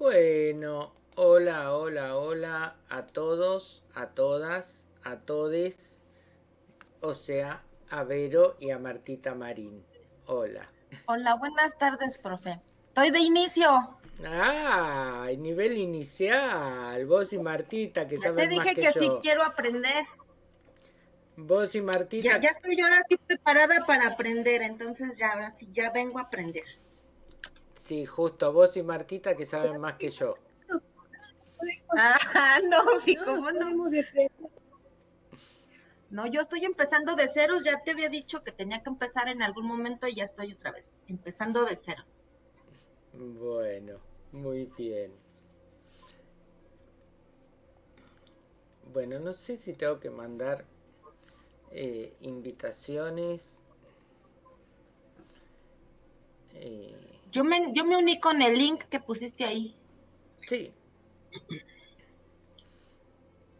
Bueno, hola, hola, hola a todos, a todas, a todes, o sea, a Vero y a Martita Marín. Hola. Hola, buenas tardes, profe. Estoy de inicio. Ah, nivel inicial. Vos y Martita, que saben más que. Te dije que sí quiero aprender. Vos y Martita. Ya, ya estoy yo ahora sí preparada para aprender, entonces ya ahora sí ya vengo a aprender. Sí, justo vos y Martita que saben más que yo. Ah, no, sí, ¿cómo no? No, yo estoy empezando de ceros, ya te había dicho que tenía que empezar en algún momento y ya estoy otra vez, empezando de ceros. Bueno, muy bien. Bueno, no sé si tengo que mandar eh, invitaciones. Eh, yo me, yo me uní con el link que pusiste ahí. Sí.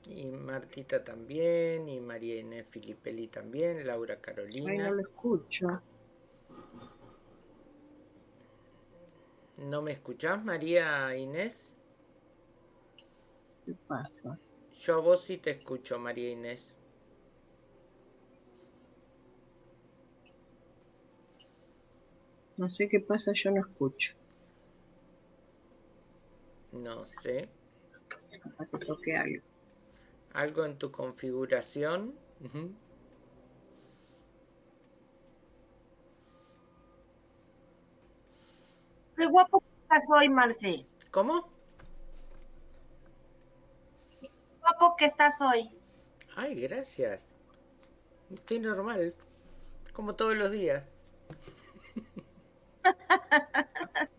Y Martita también, y María Inés Filipelli también, Laura Carolina. Ay, no lo escucho. ¿No me escuchás, María Inés? ¿Qué pasa? Yo a vos sí te escucho, María Inés. No sé qué pasa, yo no escucho. No sé. que toque algo. Algo en tu configuración. Qué guapo que estás hoy, Marce. ¿Cómo? Qué guapo que estás hoy. Ay, gracias. Estoy normal. Como todos los días.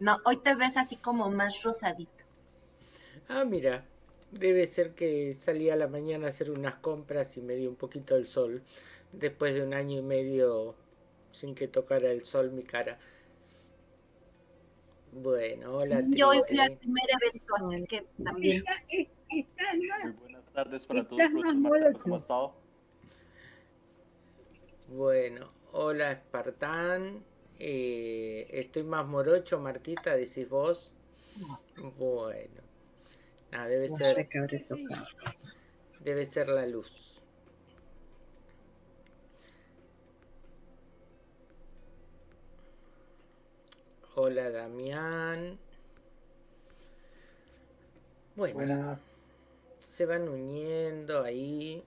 no, hoy te ves así como más rosadito. Ah, mira, debe ser que salí a la mañana a hacer unas compras y me dio un poquito el sol. Después de un año y medio sin que tocara el sol mi cara. Bueno, hola. Yo hoy fui al primer evento, así es que también. Muy buenas tardes para todos, ¿cómo estado? Bueno, hola Espartán. Eh, estoy más morocho, Martita, decís vos. Bueno. Nada, debe ser. Debe ser la luz. Hola Damián. Bueno, se van uniendo ahí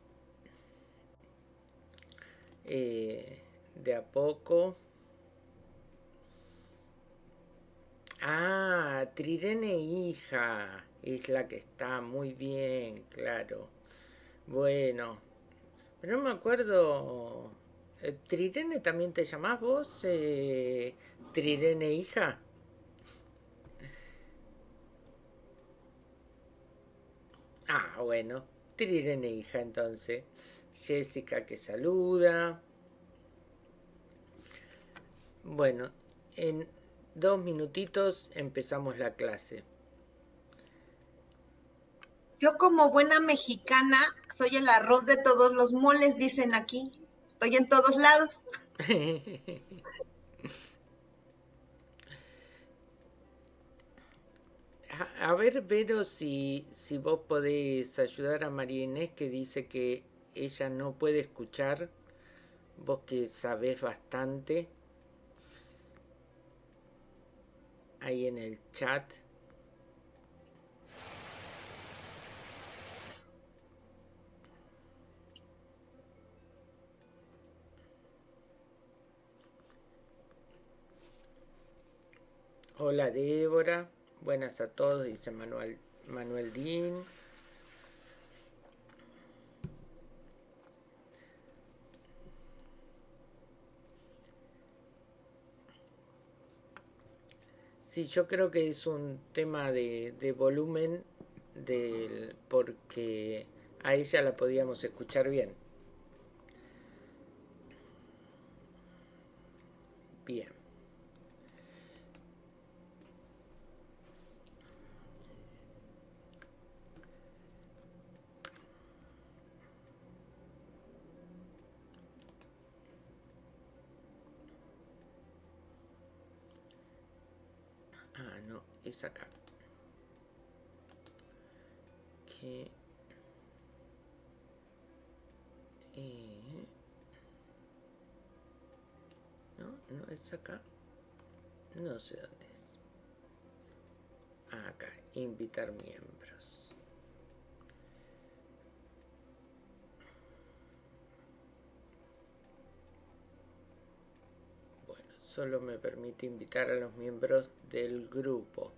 eh, de a poco. Ah, Trirene hija. Es la que está muy bien, claro. Bueno. Pero no me acuerdo. Eh, ¿Trirene también te llamás vos? Eh, ¿Trirene hija? Ah, bueno. Trirene hija entonces. Jessica que saluda. Bueno, en dos minutitos empezamos la clase. Yo como buena mexicana soy el arroz de todos los moles, dicen aquí. Estoy en todos lados. a, ver, Vero, si, si vos podés ayudar a María Inés que dice que ella no puede escuchar. Vos que sabés bastante. Ahí en el chat. Hola Débora, buenas a todos, dice Manuel, Manuel Dean. Sí, yo creo que es un tema de, volumen porque a ella la podíamos escuchar bien. Bien. Es acá. Eh, no, no es acá. No sé dónde es. Acá, invitar miembros. Bueno, solo me permite invitar a los miembros del grupo.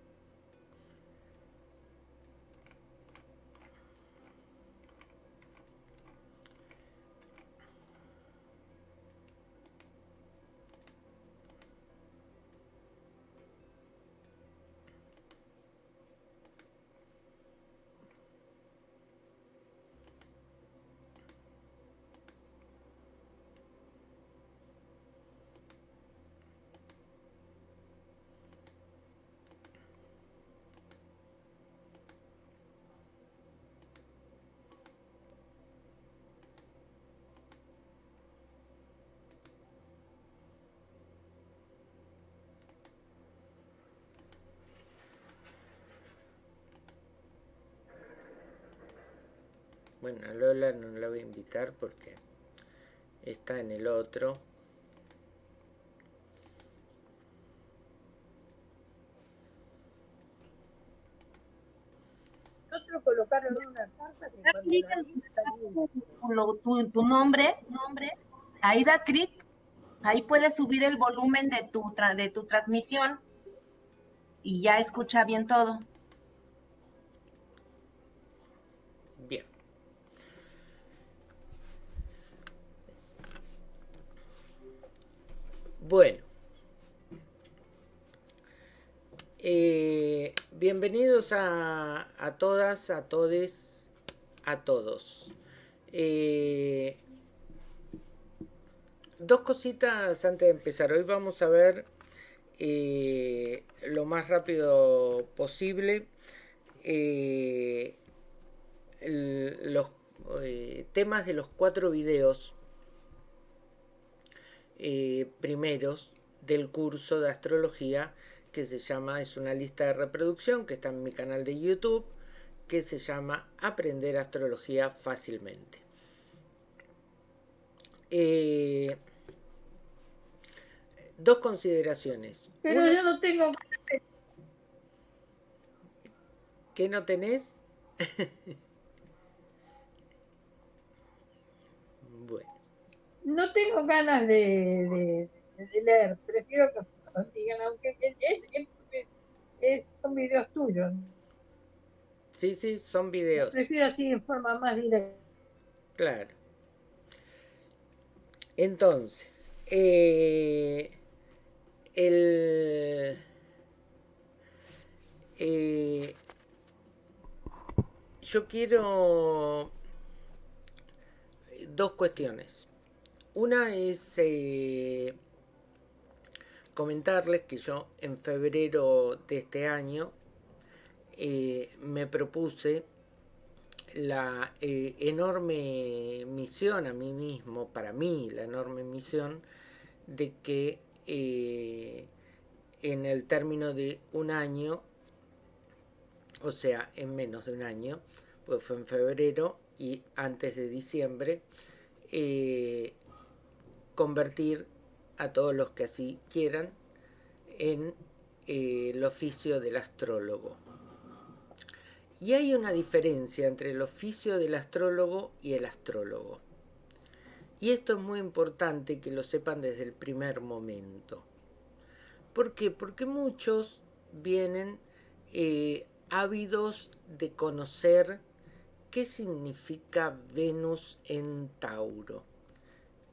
Bueno, a Lola no la voy a invitar porque está en el otro. Nosotros colocaron una carta que tu, tu nombre, nombre, ahí da clic, ahí puedes subir el volumen de tu, de tu transmisión y ya escucha bien todo. Bueno. Eh, bienvenidos a, todas, a todes, a todos. Eh, dos cositas antes de empezar. Hoy vamos a ver eh, lo más rápido posible los temas de los cuatro videos eh, primeros del curso de astrología que se llama, es una lista de reproducción que está en mi canal de YouTube, que se llama Aprender Astrología Fácilmente. Eh, dos consideraciones. Pero yo no tengo... ¿Qué no tenés? no tengo ganas de, leer, prefiero que me digan, aunque es, son videos tuyos. Sí, sí, son videos. Prefiero así en forma más directa. Claro. Entonces, eh, el, eh, yo quiero dos cuestiones. Una es eh, comentarles que yo en febrero de este año eh, me propuse la eh, enorme misión a mí mismo, para mí la enorme misión, de que en el término de un año, o sea, en menos de un año, pues fue en febrero y antes de diciembre, convertir a todos los que así quieran en eh, el oficio del astrólogo. Y hay una diferencia entre el oficio del astrólogo y el astrólogo. Y esto es muy importante que lo sepan desde el primer momento. ¿Por qué? Porque muchos vienen eh, ávidos de conocer qué significa Venus en Tauro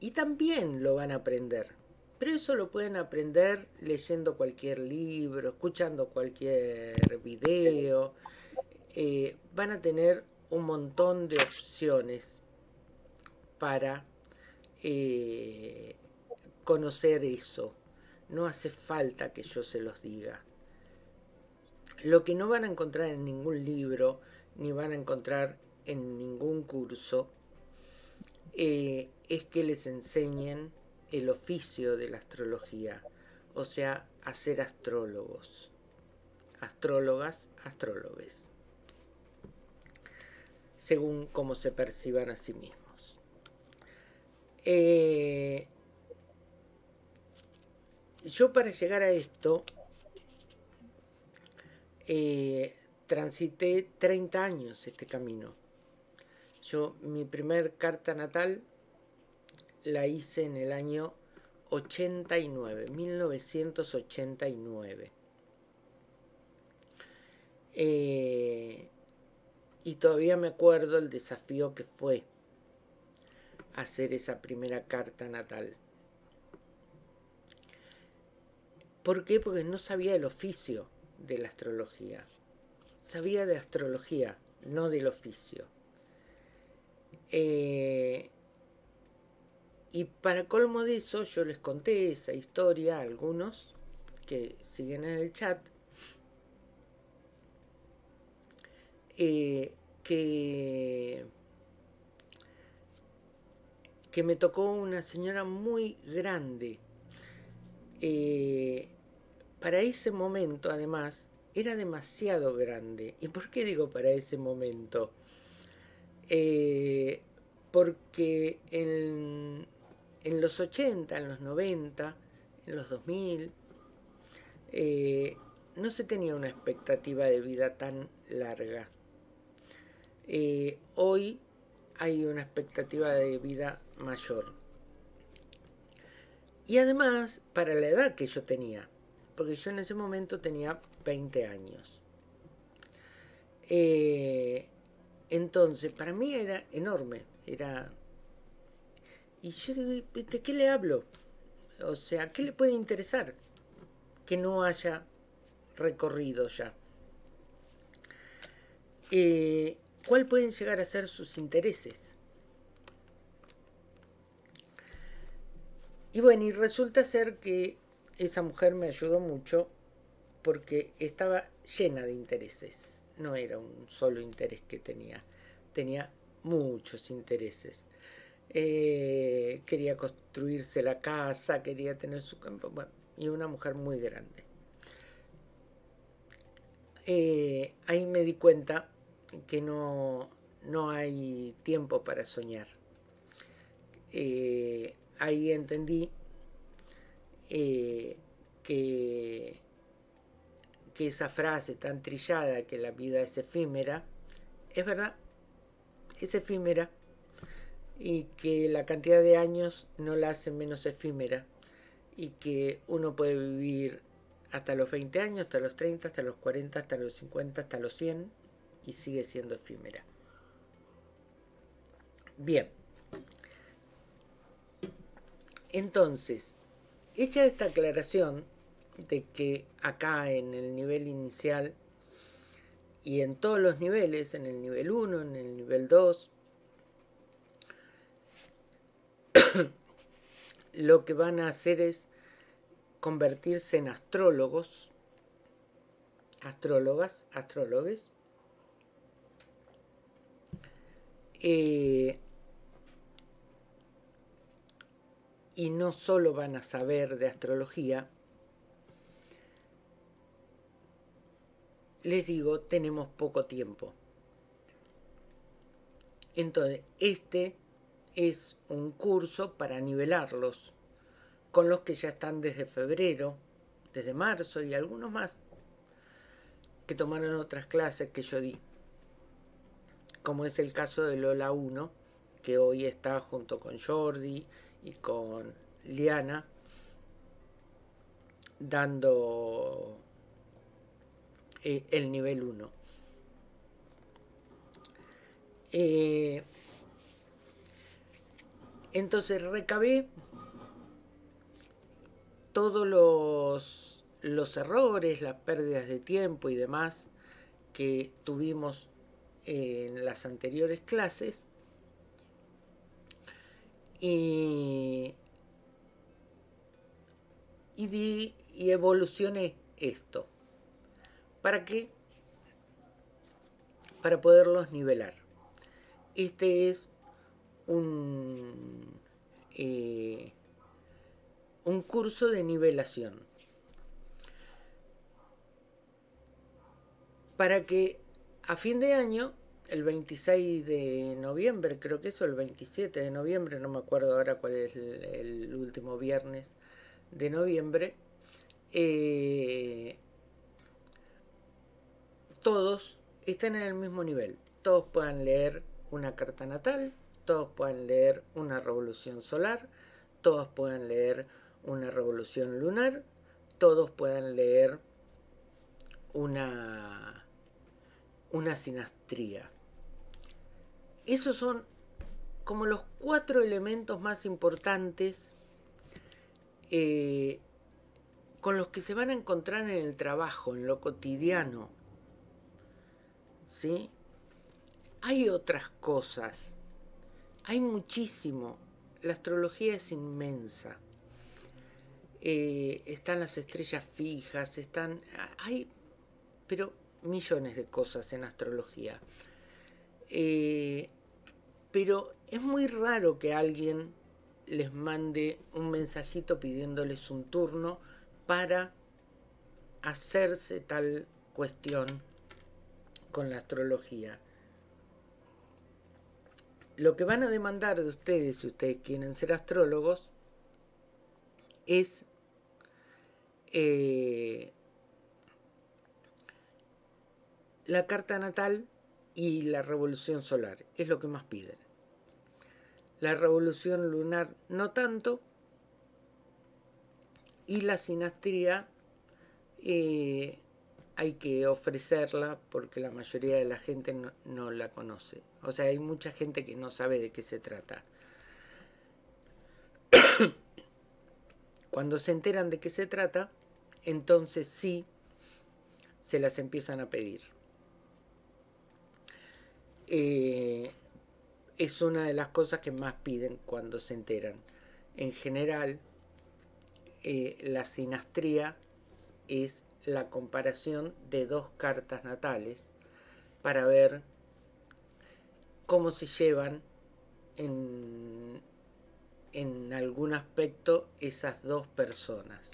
y también lo van a aprender. Pero eso lo pueden aprender leyendo cualquier libro, escuchando cualquier video. Eh, van a tener un montón de opciones para eh, conocer eso. No hace falta que yo se los diga. Lo que no van a encontrar en ningún libro, ni van a encontrar en ningún curso, eh, es que les enseñen el oficio de la astrología, o sea, a ser astrólogos, astrólogas, astrólogos. según cómo se perciban a sí mismos. Eh, yo para llegar a esto eh, transité 30 años este camino. Yo mi primer carta natal la hice en el año 89, 1989. Eh, y todavía me acuerdo el desafío que fue hacer esa primera carta natal. ¿Por qué? Porque no sabía el oficio de la astrología. Sabía de astrología, no del oficio. Eh, y para colmo de eso, yo les conté esa historia a algunos que siguen en el chat. Eh, que, que me tocó una señora muy grande. Eh, para ese momento, además, era demasiado grande. ¿Y por qué digo para ese momento? Eh, porque en, en, los 80, en los 90, en los 2000, eh, no se tenía una expectativa de vida tan larga. Eh, hoy hay una expectativa de vida mayor. Y además, para la edad que yo tenía, porque yo en ese momento tenía 20 años. Eh, entonces, para mí era enorme, era... Y yo ¿de qué le hablo? O sea, ¿qué le puede interesar que no haya recorrido ya? Eh, ¿Cuál pueden llegar a ser sus intereses? Y bueno, y resulta ser que esa mujer me ayudó mucho porque estaba llena de intereses. No era un solo interés que tenía, tenía muchos intereses. Eh, quería construirse la casa, quería tener su campo, y una mujer muy grande. Eh, ahí me di cuenta que no, no hay tiempo para soñar. Eh, ahí entendí que, que esa frase tan trillada que la vida es efímera, es verdad, es efímera y que la cantidad de años no la hace menos efímera y que uno puede vivir hasta los 20 años, hasta los 30, hasta los 40, hasta los 50, hasta los 100 y sigue siendo efímera. Bien. Entonces, Hecha esta aclaración de que acá en el nivel inicial y en todos los niveles, en el nivel 1, en el nivel 2, lo que van a hacer es convertirse en astrólogos, astrólogas, astrólogos, eh, y no solo van a saber de astrología, les digo, tenemos poco tiempo. Entonces, este es un curso para nivelarlos con los que ya están desde febrero, desde marzo y algunos más que tomaron otras clases que yo di. Como es el caso de Lola 1, que hoy está junto con Jordi, y con Liana dando eh, el nivel 1. Eh, entonces recabé todos los, los errores, las pérdidas de tiempo y demás que tuvimos en las anteriores clases y, y, y evolucioné esto. ¿Para qué? Para poderlos nivelar. Este es un, eh, un curso de nivelación. Para que a fin de año el 26 de noviembre, creo que eso, el 27 de noviembre, no me acuerdo ahora cuál es el, último viernes de noviembre, eh, todos están en el mismo nivel. Todos puedan leer una carta natal, todos puedan leer una revolución solar, todos puedan leer una revolución lunar, todos puedan leer una, una sinastría. Esos son como los cuatro elementos más importantes eh, con los que se van a encontrar en el trabajo, en lo cotidiano. ¿Sí? Hay otras cosas. Hay muchísimo. La astrología es inmensa. Eh, están las estrellas fijas, están... Hay, pero millones de cosas en astrología. Eh, pero es muy raro que alguien les mande un mensajito pidiéndoles un turno para hacerse tal cuestión con la astrología. Lo que van a demandar de ustedes, si ustedes quieren ser astrólogos, es eh, la carta natal y la revolución solar. Es lo que más piden. La revolución lunar no tanto. Y la sinastría eh, hay que ofrecerla porque la mayoría de la gente no, la conoce. O sea, hay mucha gente que no sabe de qué se trata. Cuando se enteran de qué se trata, entonces sí se las empiezan a pedir. Eh, es una de las cosas que más piden cuando se enteran. En general, eh, la sinastría es la comparación de dos cartas natales para ver cómo se llevan en, en algún aspecto esas dos personas.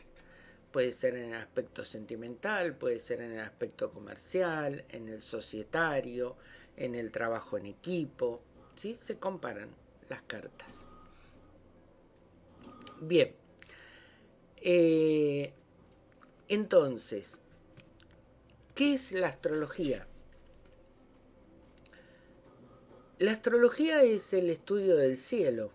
Puede ser en el aspecto sentimental, puede ser en el aspecto comercial, en el societario, en el trabajo en equipo, ¿sí? Se comparan las cartas. Bien. Eh, entonces, ¿qué es la astrología? La astrología es el estudio del cielo.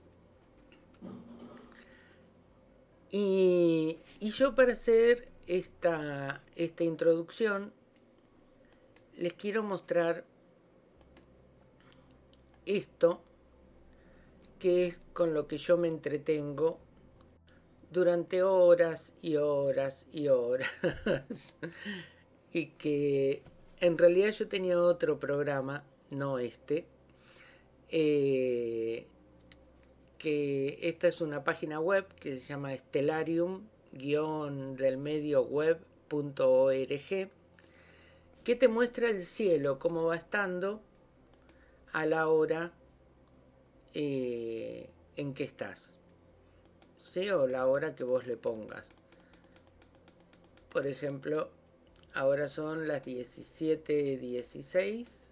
Y, yo para hacer esta, esta introducción les quiero mostrar esto, que es con lo que yo me entretengo durante horas y horas y horas. y que en realidad yo tenía otro programa, no este, eh, que esta es una página web que se llama Stellarium-del medio web.org que te muestra el cielo, cómo va estando a la hora eh, en que estás. O la hora que vos le pongas. Por ejemplo, ahora son las 17.16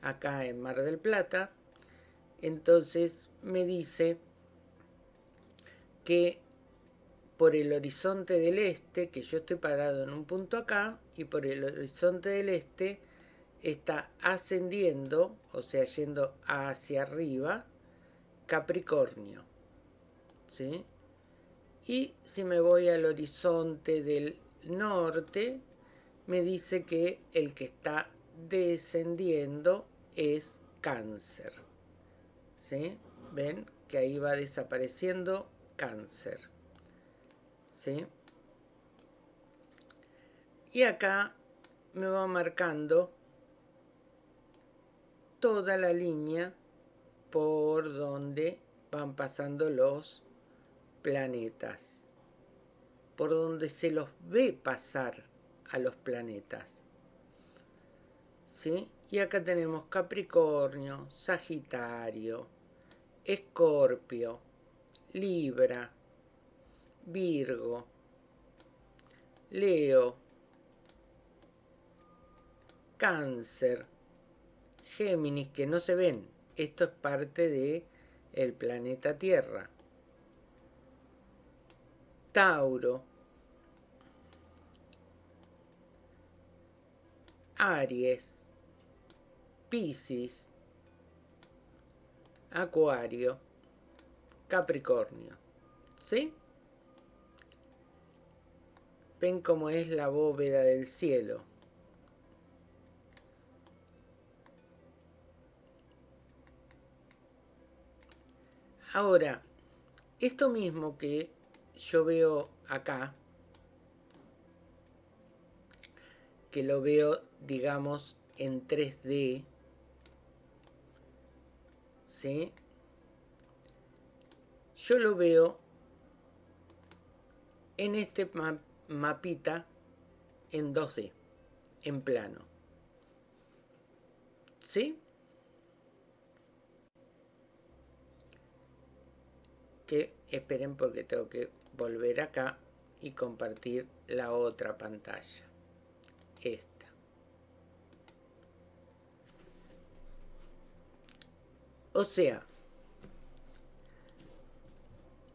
acá en Mar del Plata. Entonces me dice que por el horizonte del este, que yo estoy parado en un punto acá, y por el horizonte del este está ascendiendo, o sea, yendo hacia arriba, Capricornio. ¿Sí? Y si me voy al horizonte del norte, me dice que el que está descendiendo es cáncer. ¿Sí? ¿Ven? Que ahí va desapareciendo cáncer. ¿Sí? Y acá me va marcando toda la línea por donde van pasando los planetas, por donde se los ve pasar a los planetas. ¿Sí? Y acá tenemos Capricornio, Sagitario, Escorpio, Libra, Virgo, Leo, Cáncer, Géminis que no se ven. Esto es parte de el planeta Tierra. Tauro. Aries. Piscis. Acuario. Capricornio. ¿Sí? Ven cómo es la bóveda del cielo. Ahora, esto mismo que yo veo acá, que lo veo, digamos, en 3D, ¿sí? Yo lo veo en este mapita en 2D, en plano. ¿Sí? Que esperen porque tengo que volver acá y compartir la otra pantalla. Esta. O sea,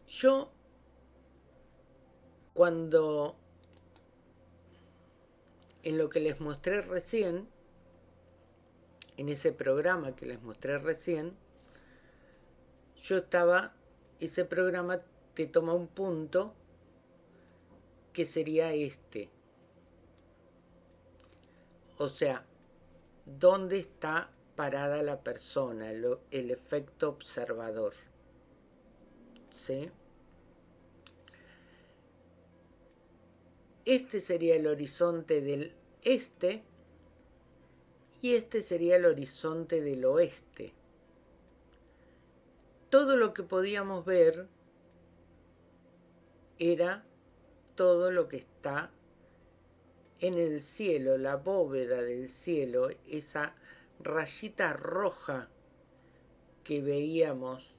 yo cuando en lo que les mostré recién, en ese programa que les mostré recién, yo estaba, ese programa te toma un punto que sería este. O sea, ¿dónde está parada la persona? El, efecto observador. ¿Sí? Este sería el horizonte del este y este sería el horizonte del oeste. Todo lo que podíamos ver era todo lo que está en el cielo, la bóveda del cielo, esa rayita roja que veíamos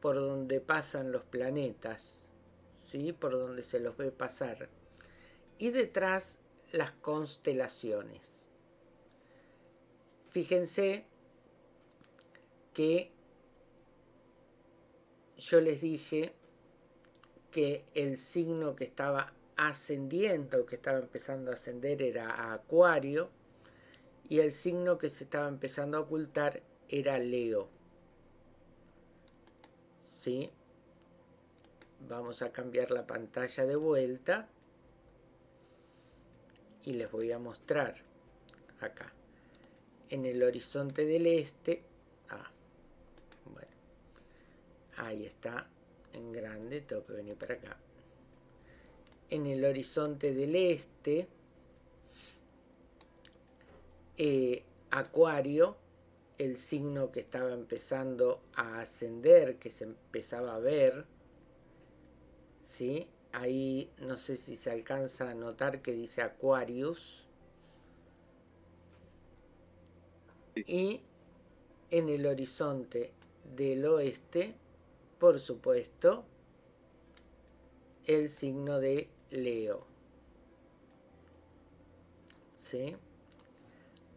por donde pasan los planetas, ¿sí? por donde se los ve pasar y detrás las constelaciones. Fíjense que yo les dije que el signo que estaba ascendiendo, que estaba empezando a ascender era Acuario, y el signo que se estaba empezando a ocultar era Leo. ¿Sí? Vamos a cambiar la pantalla de vuelta y les voy a mostrar acá en el horizonte del este ah, bueno ahí está en grande tengo que venir para acá en el horizonte del este eh, acuario el signo que estaba empezando a ascender que se empezaba a ver ¿sí? Ahí no sé si se alcanza a notar que dice Aquarius. Y en el horizonte del oeste, por supuesto, el signo de Leo. ¿Sí?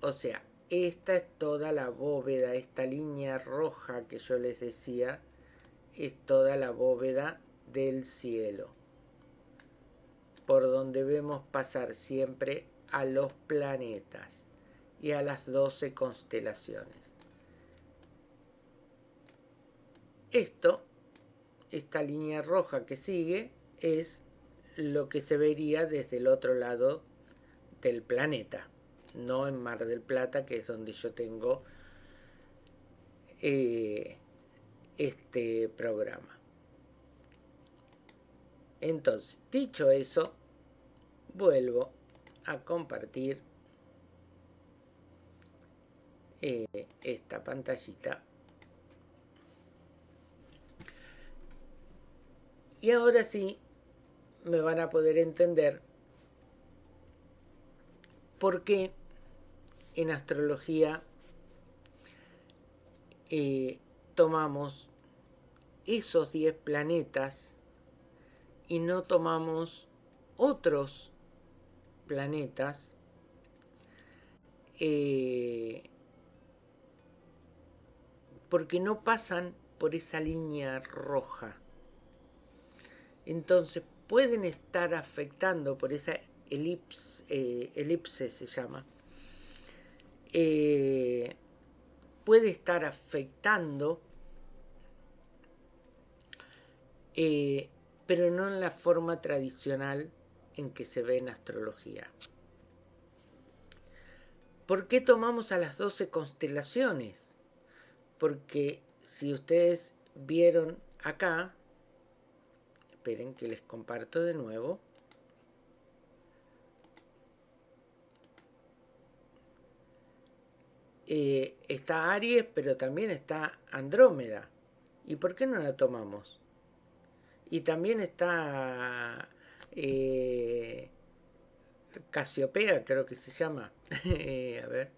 O sea, esta es toda la bóveda, esta línea roja que yo les decía, es toda la bóveda del cielo por donde vemos pasar siempre a los planetas y a las doce constelaciones. Esto, esta línea roja que sigue, es lo que se vería desde el otro lado del planeta, no en Mar del Plata, que es donde yo tengo eh, este programa. Entonces, dicho eso, vuelvo a compartir eh, esta pantallita y ahora sí me van a poder entender por qué en astrología eh, tomamos esos 10 planetas y no tomamos otros planetas eh, porque no pasan por esa línea roja. Entonces pueden estar afectando por esa elipse, eh, elipse se llama, eh, puede estar afectando, eh, pero no en la forma tradicional en que se ve en astrología. ¿Por qué tomamos a las 12 constelaciones? Porque si ustedes vieron acá, esperen que les comparto de nuevo, Eh, está Aries, pero también está Andrómeda. ¿Y por qué no la tomamos? Y también está eh, Casiopea, creo que se llama. Eh, a ver.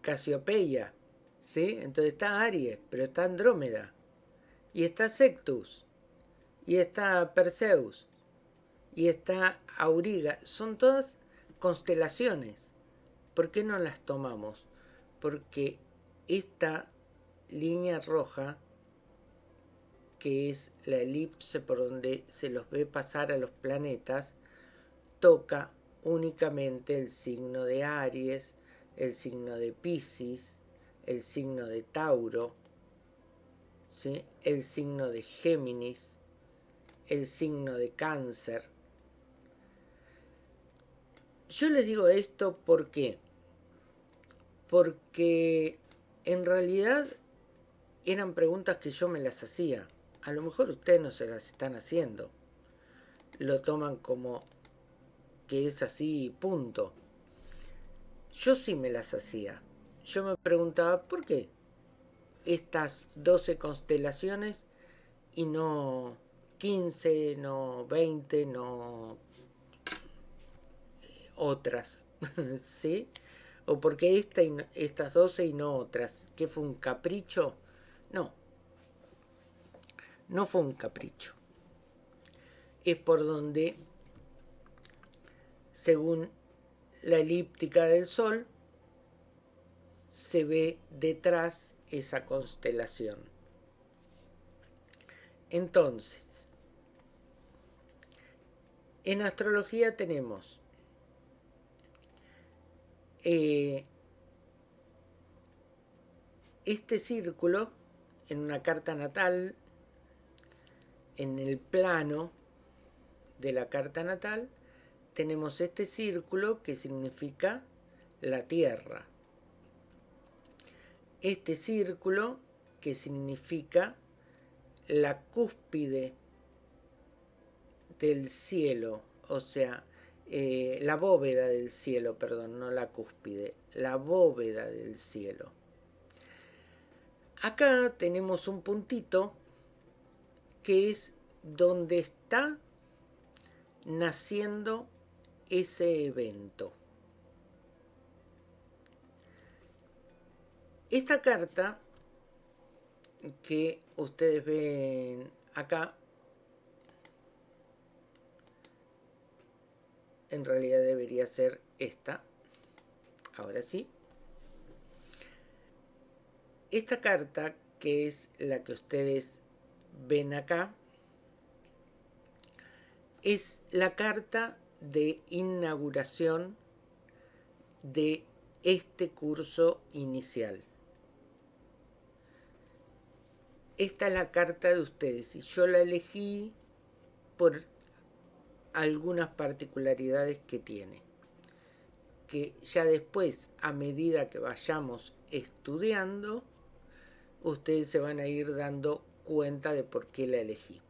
Casiopeia. ¿Sí? Entonces está Aries, pero está Andrómeda. Y está Sectus. Y está Perseus. Y está Auriga. Son todas constelaciones. ¿Por qué no las tomamos? Porque esta línea roja, que es la elipse por donde se los ve pasar a los planetas, toca únicamente el signo de Aries, el signo de Pisces, el signo de Tauro, el signo de Géminis, el signo de Cáncer. Yo les digo esto porque porque en realidad eran preguntas que yo me las hacía. A lo mejor ustedes no se las están haciendo. Lo toman como que es así, punto. Yo sí me las hacía. Yo me preguntaba, ¿por qué estas 12 constelaciones y no 15, no 20, no otras? ¿Sí? ¿O porque esta estas 12 y no otras? ¿Qué fue un capricho? No. No fue un capricho. Es por donde, según la elíptica del Sol, se ve detrás esa constelación. Entonces, en astrología tenemos eh, este círculo en una carta natal, en el plano de la carta natal, tenemos este círculo que significa la Tierra. Este círculo que significa la cúspide del cielo, o sea, eh, la bóveda del cielo, perdón, no la cúspide, la bóveda del cielo. Acá tenemos un puntito que es donde está naciendo ese evento. Esta carta que ustedes ven acá en realidad debería ser esta. Ahora sí. Esta carta, que es la que ustedes ven acá, es la carta de inauguración de este curso inicial. Esta es la carta de ustedes y yo la elegí por algunas particularidades que tiene, que ya después, a medida que vayamos estudiando, ustedes se van a ir dando cuenta de por qué la elegí.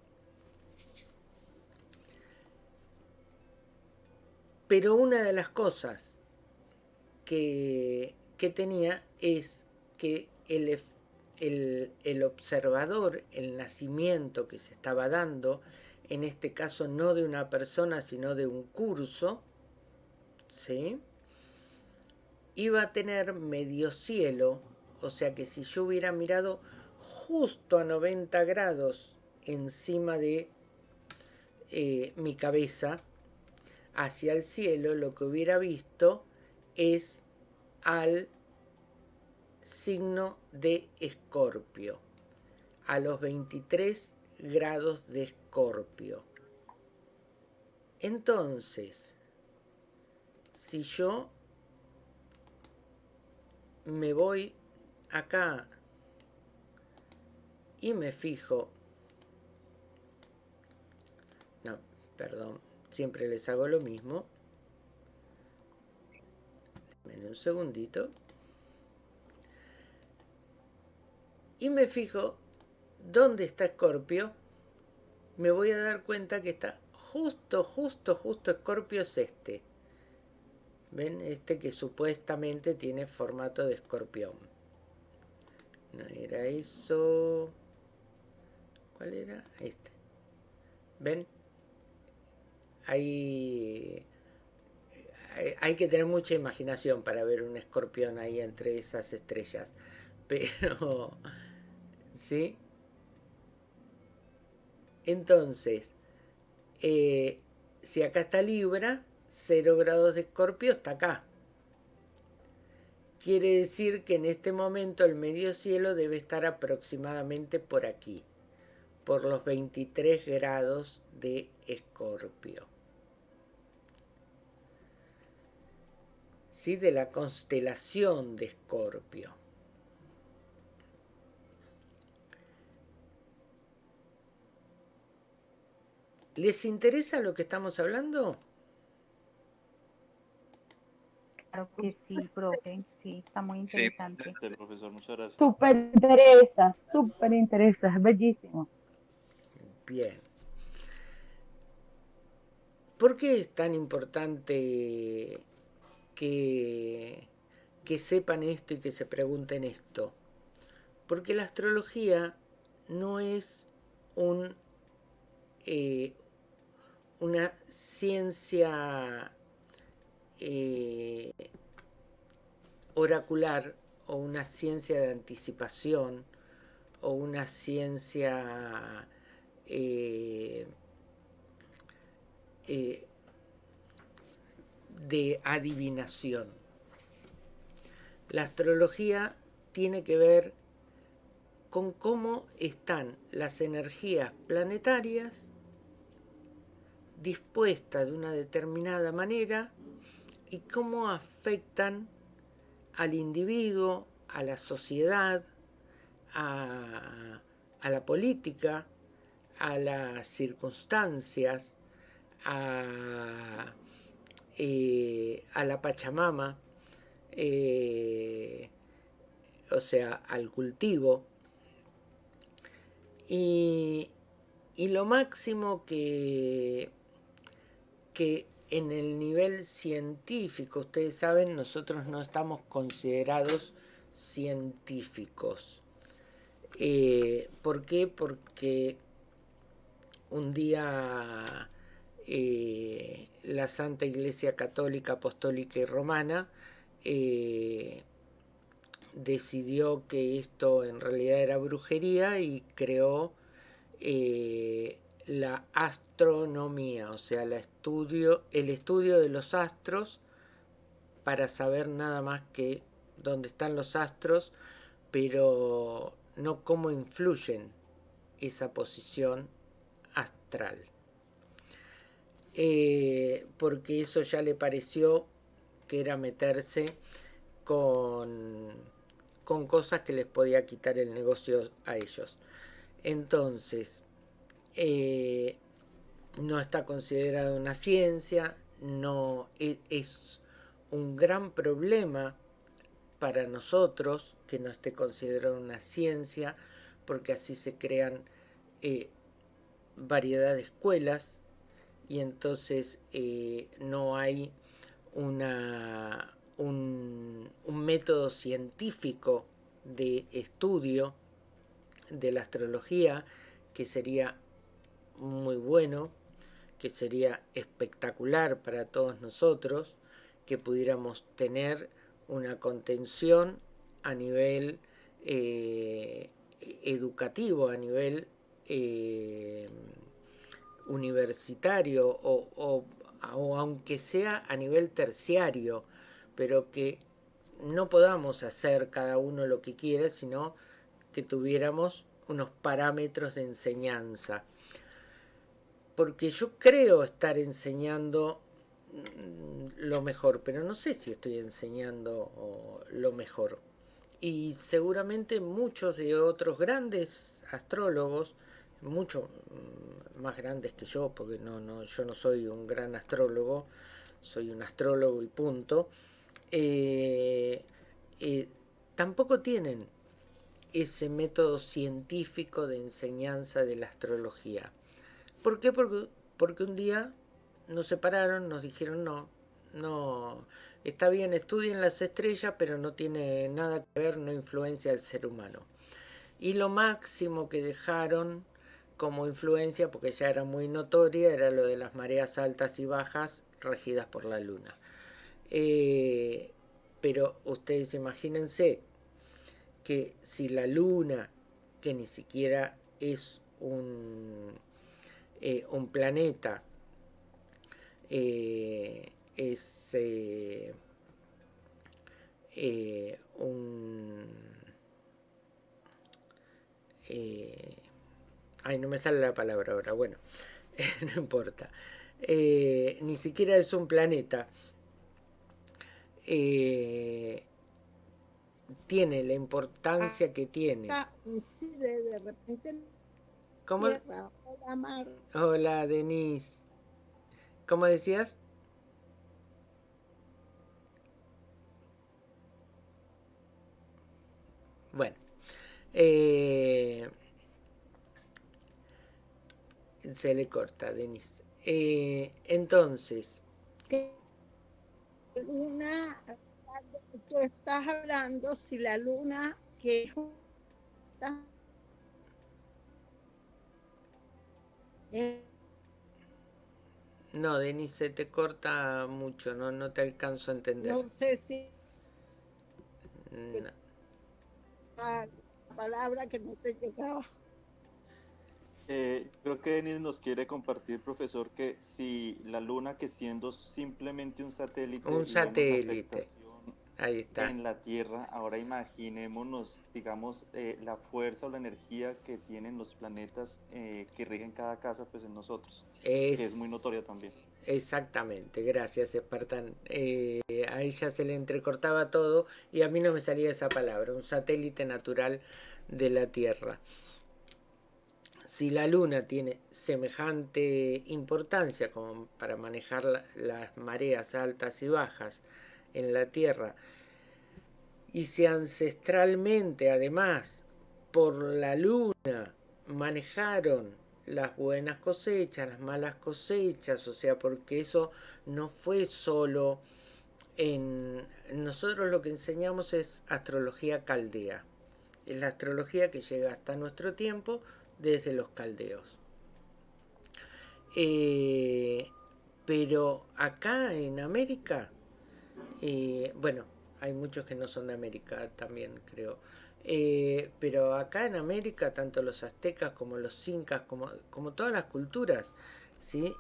Pero una de las cosas que, que tenía es que el, el, observador, el nacimiento que se estaba dando, en este caso no de una persona, sino de un curso, ¿sí? iba a tener medio cielo, o sea que si yo hubiera mirado justo a 90 grados encima de eh, mi cabeza hacia el cielo, lo que hubiera visto es al signo de Escorpio, a los 23 grados de Escorpio. Entonces, si yo me voy acá y me fijo, no, perdón, siempre les hago lo mismo, en un segundito, y me fijo dónde está Escorpio, me voy a dar cuenta que está justo, justo, justo Escorpio es este. ¿Ven? Este que supuestamente tiene formato de escorpión. No era eso. ¿Cuál era? Este. ¿Ven? Hay, hay que tener mucha imaginación para ver un escorpión ahí entre esas estrellas. Pero, ¿sí? Entonces, eh, si acá está Libra, 0 grados de escorpio está acá. Quiere decir que en este momento el medio cielo debe estar aproximadamente por aquí, por los 23 grados de escorpio. ¿Sí? De la constelación de escorpio. ¿Les interesa lo que estamos hablando? Claro que sí, profe. Sí, está muy interesante. Sí, profesor, muchas gracias. Súper interesa, súper interesa, es bellísimo. Bien. ¿Por qué es tan importante que, que sepan esto y que se pregunten esto? Porque la astrología no es un, eh, una ciencia eh, oracular o una ciencia de anticipación o una ciencia eh, eh, de adivinación. La astrología tiene que ver con cómo están las energías planetarias dispuestas de una determinada manera y cómo afectan al individuo, a la sociedad, a, la política, a las circunstancias, a, eh, la Pachamama, eh, o sea, al cultivo. Y lo máximo que, que en el nivel científico, ustedes saben, nosotros no estamos considerados científicos. Eh, ¿Por qué? Porque un día eh, la Santa Iglesia Católica, Apostólica y Romana eh, decidió que esto en realidad era brujería y creó la astronomía, o sea, estudio, el estudio de los astros para saber nada más que dónde están los astros, pero no cómo influyen esa posición astral. Eh, porque eso ya le pareció que era meterse con, con cosas que les podía quitar el negocio a ellos. Entonces, eh, no está considerada una ciencia, no e, es, un gran problema para nosotros que no esté considerada una ciencia, porque así se crean eh, variedad de escuelas y entonces eh, no hay un método científico de estudio de la astrología que sería muy bueno, que sería espectacular para todos nosotros, que pudiéramos tener una contención a nivel eh, educativo, a nivel eh, universitario o, o, aunque sea a nivel terciario, pero que no podamos hacer cada uno lo que quiera, sino que tuviéramos unos parámetros de enseñanza. Porque yo creo estar enseñando mm, lo mejor, pero no sé si estoy enseñando lo mejor. Y seguramente muchos de otros grandes astrólogos, mucho mm, más grandes que yo, porque no, no, yo no soy un gran astrólogo, soy un astrólogo y punto, eh, eh, tampoco tienen ese método científico de enseñanza de la astrología. ¿Por qué? Porque, porque un día nos separaron, nos dijeron no, no, está bien, estudien las estrellas, pero no tiene nada que ver, no influencia al ser humano. Y lo máximo que dejaron como influencia, porque ya era muy notoria, era lo de las mareas altas y bajas regidas por la luna. Eh, pero ustedes imagínense que si la luna, que ni siquiera es un, eh, un planeta, eh, es un... ay, no me sale la palabra ahora, bueno, no importa. ni siquiera es un planeta, eh, tiene la importancia que tiene. de repente. ¿Cómo? Hola, Denise. ¿Cómo decías? Bueno. Eh, se le corta, Denise. Eh, entonces. Luna, tú estás hablando si la luna que no, Denise, te corta mucho, no, no te alcanzo a entender. No sé si... La palabra que no te llegaba. Eh, creo que Denis nos quiere compartir, profesor, que si la Luna, que siendo simplemente un satélite, un satélite, ahí está, en la Tierra, ahora imaginémonos, digamos, eh, la fuerza o la energía que tienen los planetas eh, que rigen cada casa, pues en nosotros, es, que es muy notoria también. Exactamente, gracias Espartan. a ella se le entrecortaba todo y a mí no me salía esa palabra, un satélite natural de la Tierra si la Luna tiene semejante importancia como para manejar las mareas altas y bajas en la Tierra, y si ancestralmente además por la Luna manejaron las buenas cosechas, las malas cosechas, o sea, porque eso no fue solo en... Nosotros lo que enseñamos es astrología caldea. Es la astrología que llega hasta nuestro tiempo desde los caldeos. Eh, pero acá en América, eh, bueno, hay muchos que no son de América también, creo. Eh, pero acá en América, tanto los aztecas como los incas, como, como todas las culturas, ¿sí?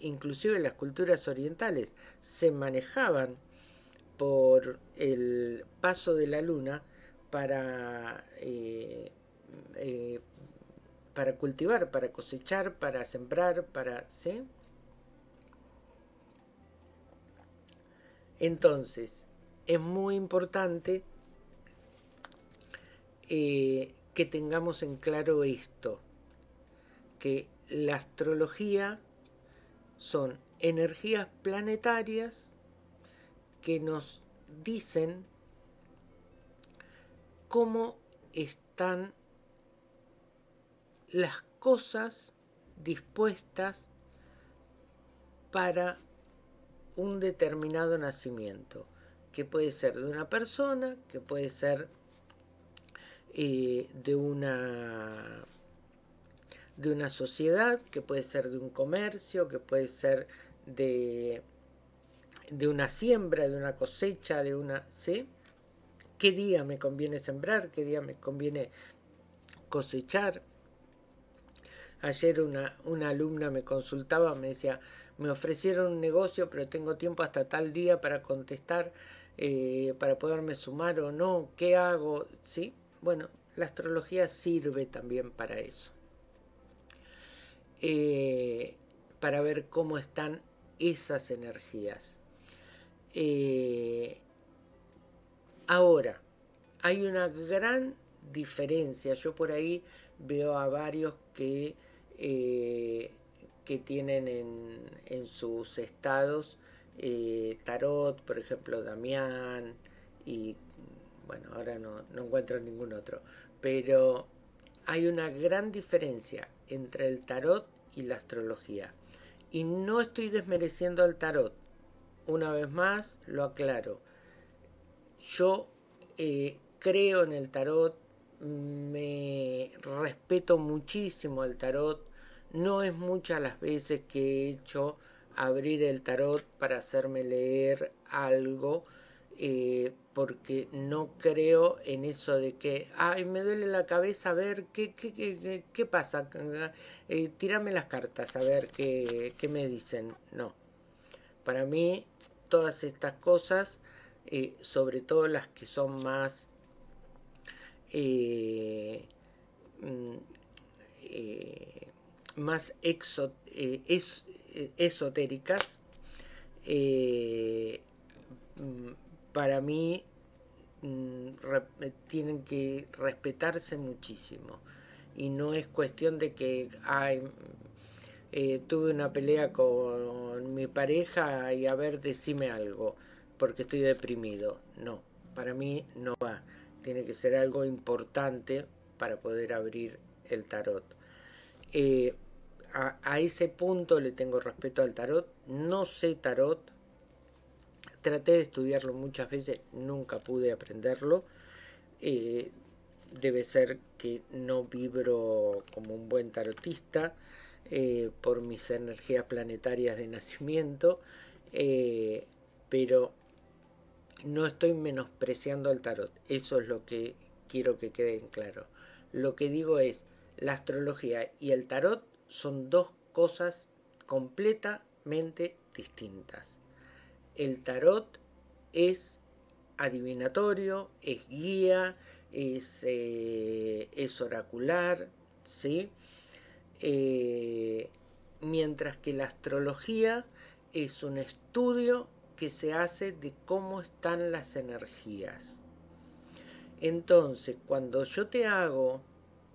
inclusive las culturas orientales, se manejaban por el paso de la luna para para cultivar, para cosechar, para sembrar, para... ¿sí? Entonces, es muy importante eh, que tengamos en claro esto, que la astrología son energías planetarias que nos dicen cómo están las cosas dispuestas para un determinado nacimiento, que puede ser de una persona, que puede ser eh, de una de una sociedad, que puede ser de un comercio, que puede ser de, de una siembra, de una cosecha, de una... ¿sí? ¿Qué día me conviene sembrar? ¿Qué día me conviene cosechar? Ayer una, una alumna me consultaba, me decía, me ofrecieron un negocio, pero tengo tiempo hasta tal día para contestar. eh, para poderme sumar o no, qué hago, ¿sí? Bueno, la astrología sirve también para eso. Eh, para ver cómo están esas energías. Eh, ahora, hay una gran diferencia. Yo por ahí veo a varios que, que tienen en, sus estados eh, tarot, por ejemplo, Damián, y bueno, ahora no, no encuentro ningún otro, pero hay una gran diferencia entre el tarot y la astrología. Y no estoy desmereciendo al tarot. Una vez más, lo aclaro. Yo eh, creo en el tarot, me respeto muchísimo el tarot. No es muchas las veces que he hecho abrir el tarot para hacerme leer algo eh, porque no creo en eso de que, ay, me duele la cabeza, a ver, ¿qué, qué, qué, qué pasa? Eh, tírame las cartas, a ver qué, qué, me dicen. No. Para mí, todas estas cosas, eh, sobre todo las que son más... Eh, mm, más exo, es, esotéricas, mm, para mí mm, tienen que respetarse muchísimo. Y no es cuestión de que eh, tuve una pelea con mi pareja y a ver, decime algo, porque estoy deprimido. No, para mí no va. Tiene que ser algo importante para poder abrir el tarot. Eh, a, ese punto le tengo respeto al tarot. No sé tarot, Traté de estudiarlo muchas veces, nunca pude aprenderlo. Eh, debe ser que no vibro como un buen tarotista eh, por mis energías planetarias de nacimiento, eh, pero no estoy menospreciando al tarot. Eso es lo que quiero que quede en claro. Lo que digo es, la astrología y el tarot son dos cosas completamente distintas el tarot es adivinatorio, es guía, es, eh, oracular, ¿sí? Eh, mientras que la astrología es un estudio que se hace de cómo están las energías. Entonces, cuando yo te hago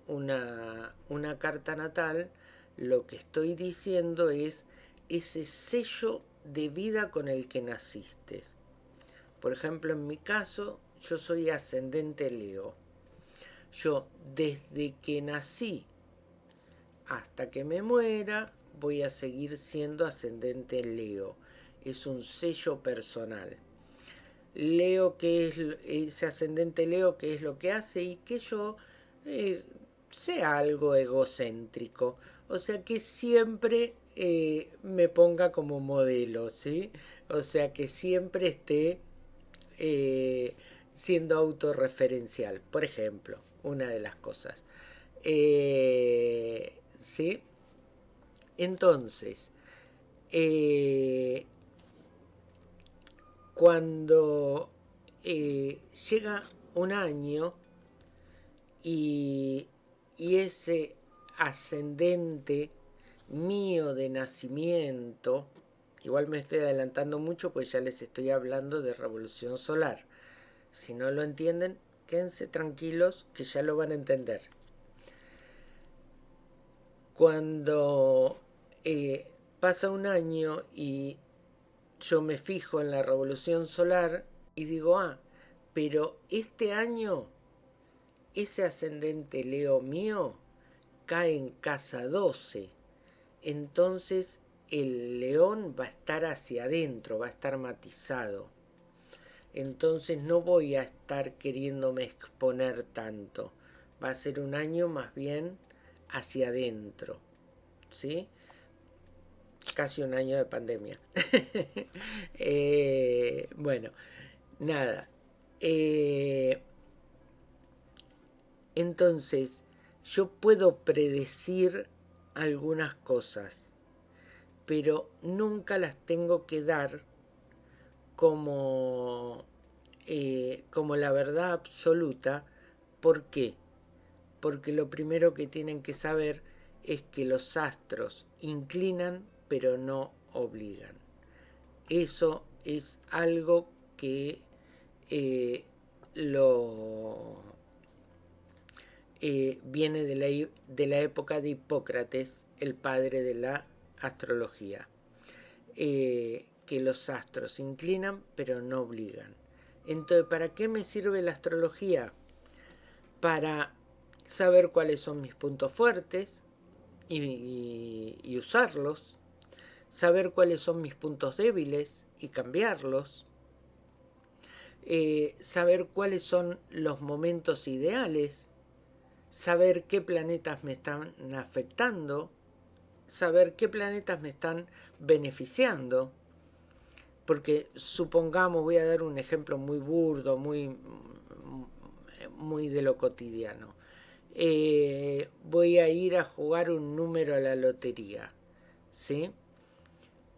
una, una carta natal, lo que estoy diciendo es ese sello de vida con el que naciste. Por ejemplo, en mi caso, yo soy ascendente Leo. Yo desde que nací hasta que me muera voy a seguir siendo ascendente Leo. Es un sello personal. Leo que es ese ascendente Leo que es lo que hace y que yo eh, sea algo egocéntrico. O sea que siempre eh, me ponga como modelo, ¿sí? O sea, que siempre esté eh, siendo autorreferencial, por ejemplo, una de las cosas. Eh, ¿Sí? Entonces, cuando llega un año y, y ese ascendente mío de nacimiento, igual me estoy adelantando mucho pues ya les estoy hablando de revolución solar. Si no lo entienden, quédense tranquilos que ya lo van a entender. Cuando eh, pasa un año y yo me fijo en la revolución solar y digo, ah, pero este año ese ascendente Leo mío cae en casa 12 entonces el león va a estar hacia adentro, va a estar matizado. Entonces no voy a estar queriéndome exponer tanto. Va a ser un año más bien hacia adentro. ¿Sí? Casi un año de pandemia. Eh, bueno, nada. Eh, entonces, yo puedo predecir algunas cosas, pero nunca las tengo que dar como eh, como la verdad absoluta. ¿Por qué? Porque lo primero que tienen que saber es que los astros inclinan pero no obligan. Eso es algo que eh, lo eh, viene de la, de la, época de Hipócrates, el padre de la astrología, eh, que los astros inclinan pero no obligan. Entonces, ¿para qué me sirve la astrología? Para saber cuáles son mis puntos fuertes y usarlos, saber cuáles son mis puntos débiles y cambiarlos, eh, saber cuáles son los momentos ideales, saber qué planetas me están afectando, saber qué planetas me están beneficiando, porque supongamos, voy a dar un ejemplo muy burdo, muy, muy de lo cotidiano. Eh, voy a ir a jugar un número a la lotería, ¿sí?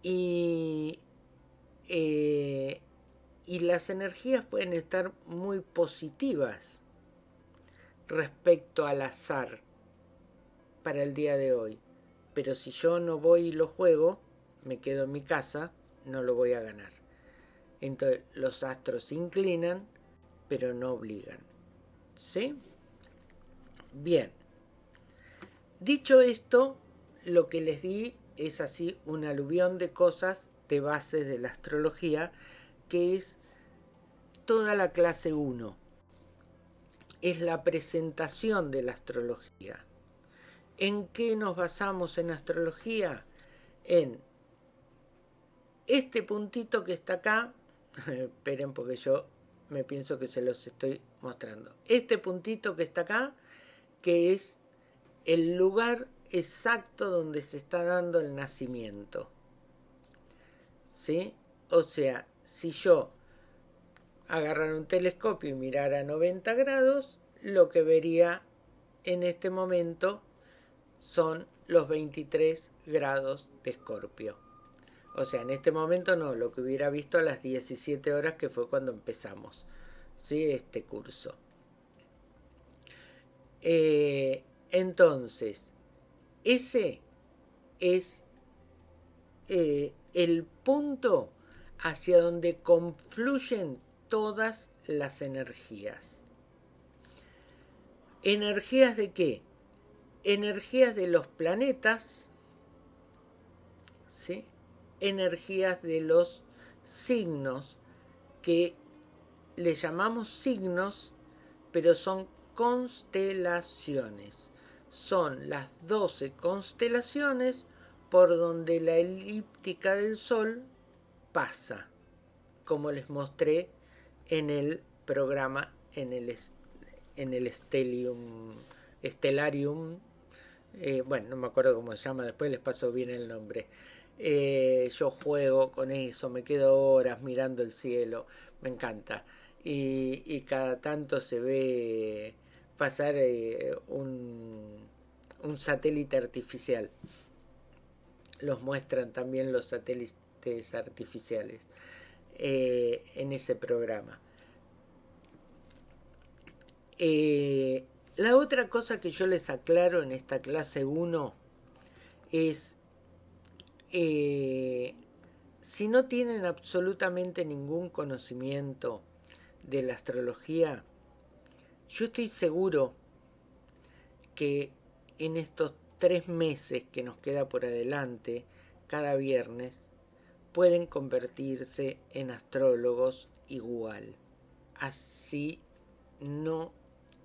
Y eh, y las energías pueden estar muy positivas respecto al azar para el día de hoy. Pero si yo no voy y lo juego, me quedo en mi casa, no lo voy a ganar. Entonces los astros se inclinan, pero no obligan. ¿Sí? Bien. Dicho esto, lo que les di es así un aluvión de cosas de bases de la astrología que es toda la clase 1. Es la presentación de la astrología. ¿En qué nos basamos en astrología? En este puntito que está acá, esperen porque yo me pienso que se los estoy mostrando. Este puntito que está acá, que es el lugar exacto donde se está dando el nacimiento. ¿Sí? O sea, si yo agarrara un telescopio y mirara a 90 grados, lo que vería en este momento son los 23 grados de Escorpio. O sea, en este momento no, lo que hubiera visto a las 17 horas que fue cuando empezamos ¿sí? este curso. Eh, entonces, ese es eh, el punto hacia donde confluyen todas las energías. ¿Energías de qué? Energías de los planetas, ¿sí? energías de los signos, que le llamamos signos, pero son constelaciones. Son las 12 constelaciones por donde la elíptica del Sol pasa, como les mostré en el programa, en el, en el Stellium, Stellarium, eh, bueno, no me acuerdo cómo se llama, después les paso bien el nombre. Eh, yo juego con eso, me quedo horas mirando el cielo, me encanta. Y, cada tanto se ve pasar eh, un, un satélite artificial. Los muestran también los satélites artificiales eh, en ese programa. Eh, la otra cosa que yo les aclaro en esta clase 1 es, eh, si no tienen absolutamente ningún conocimiento de la astrología, yo estoy seguro que en estos tres meses que nos queda por adelante, cada viernes, pueden convertirse en astrólogos igual, así no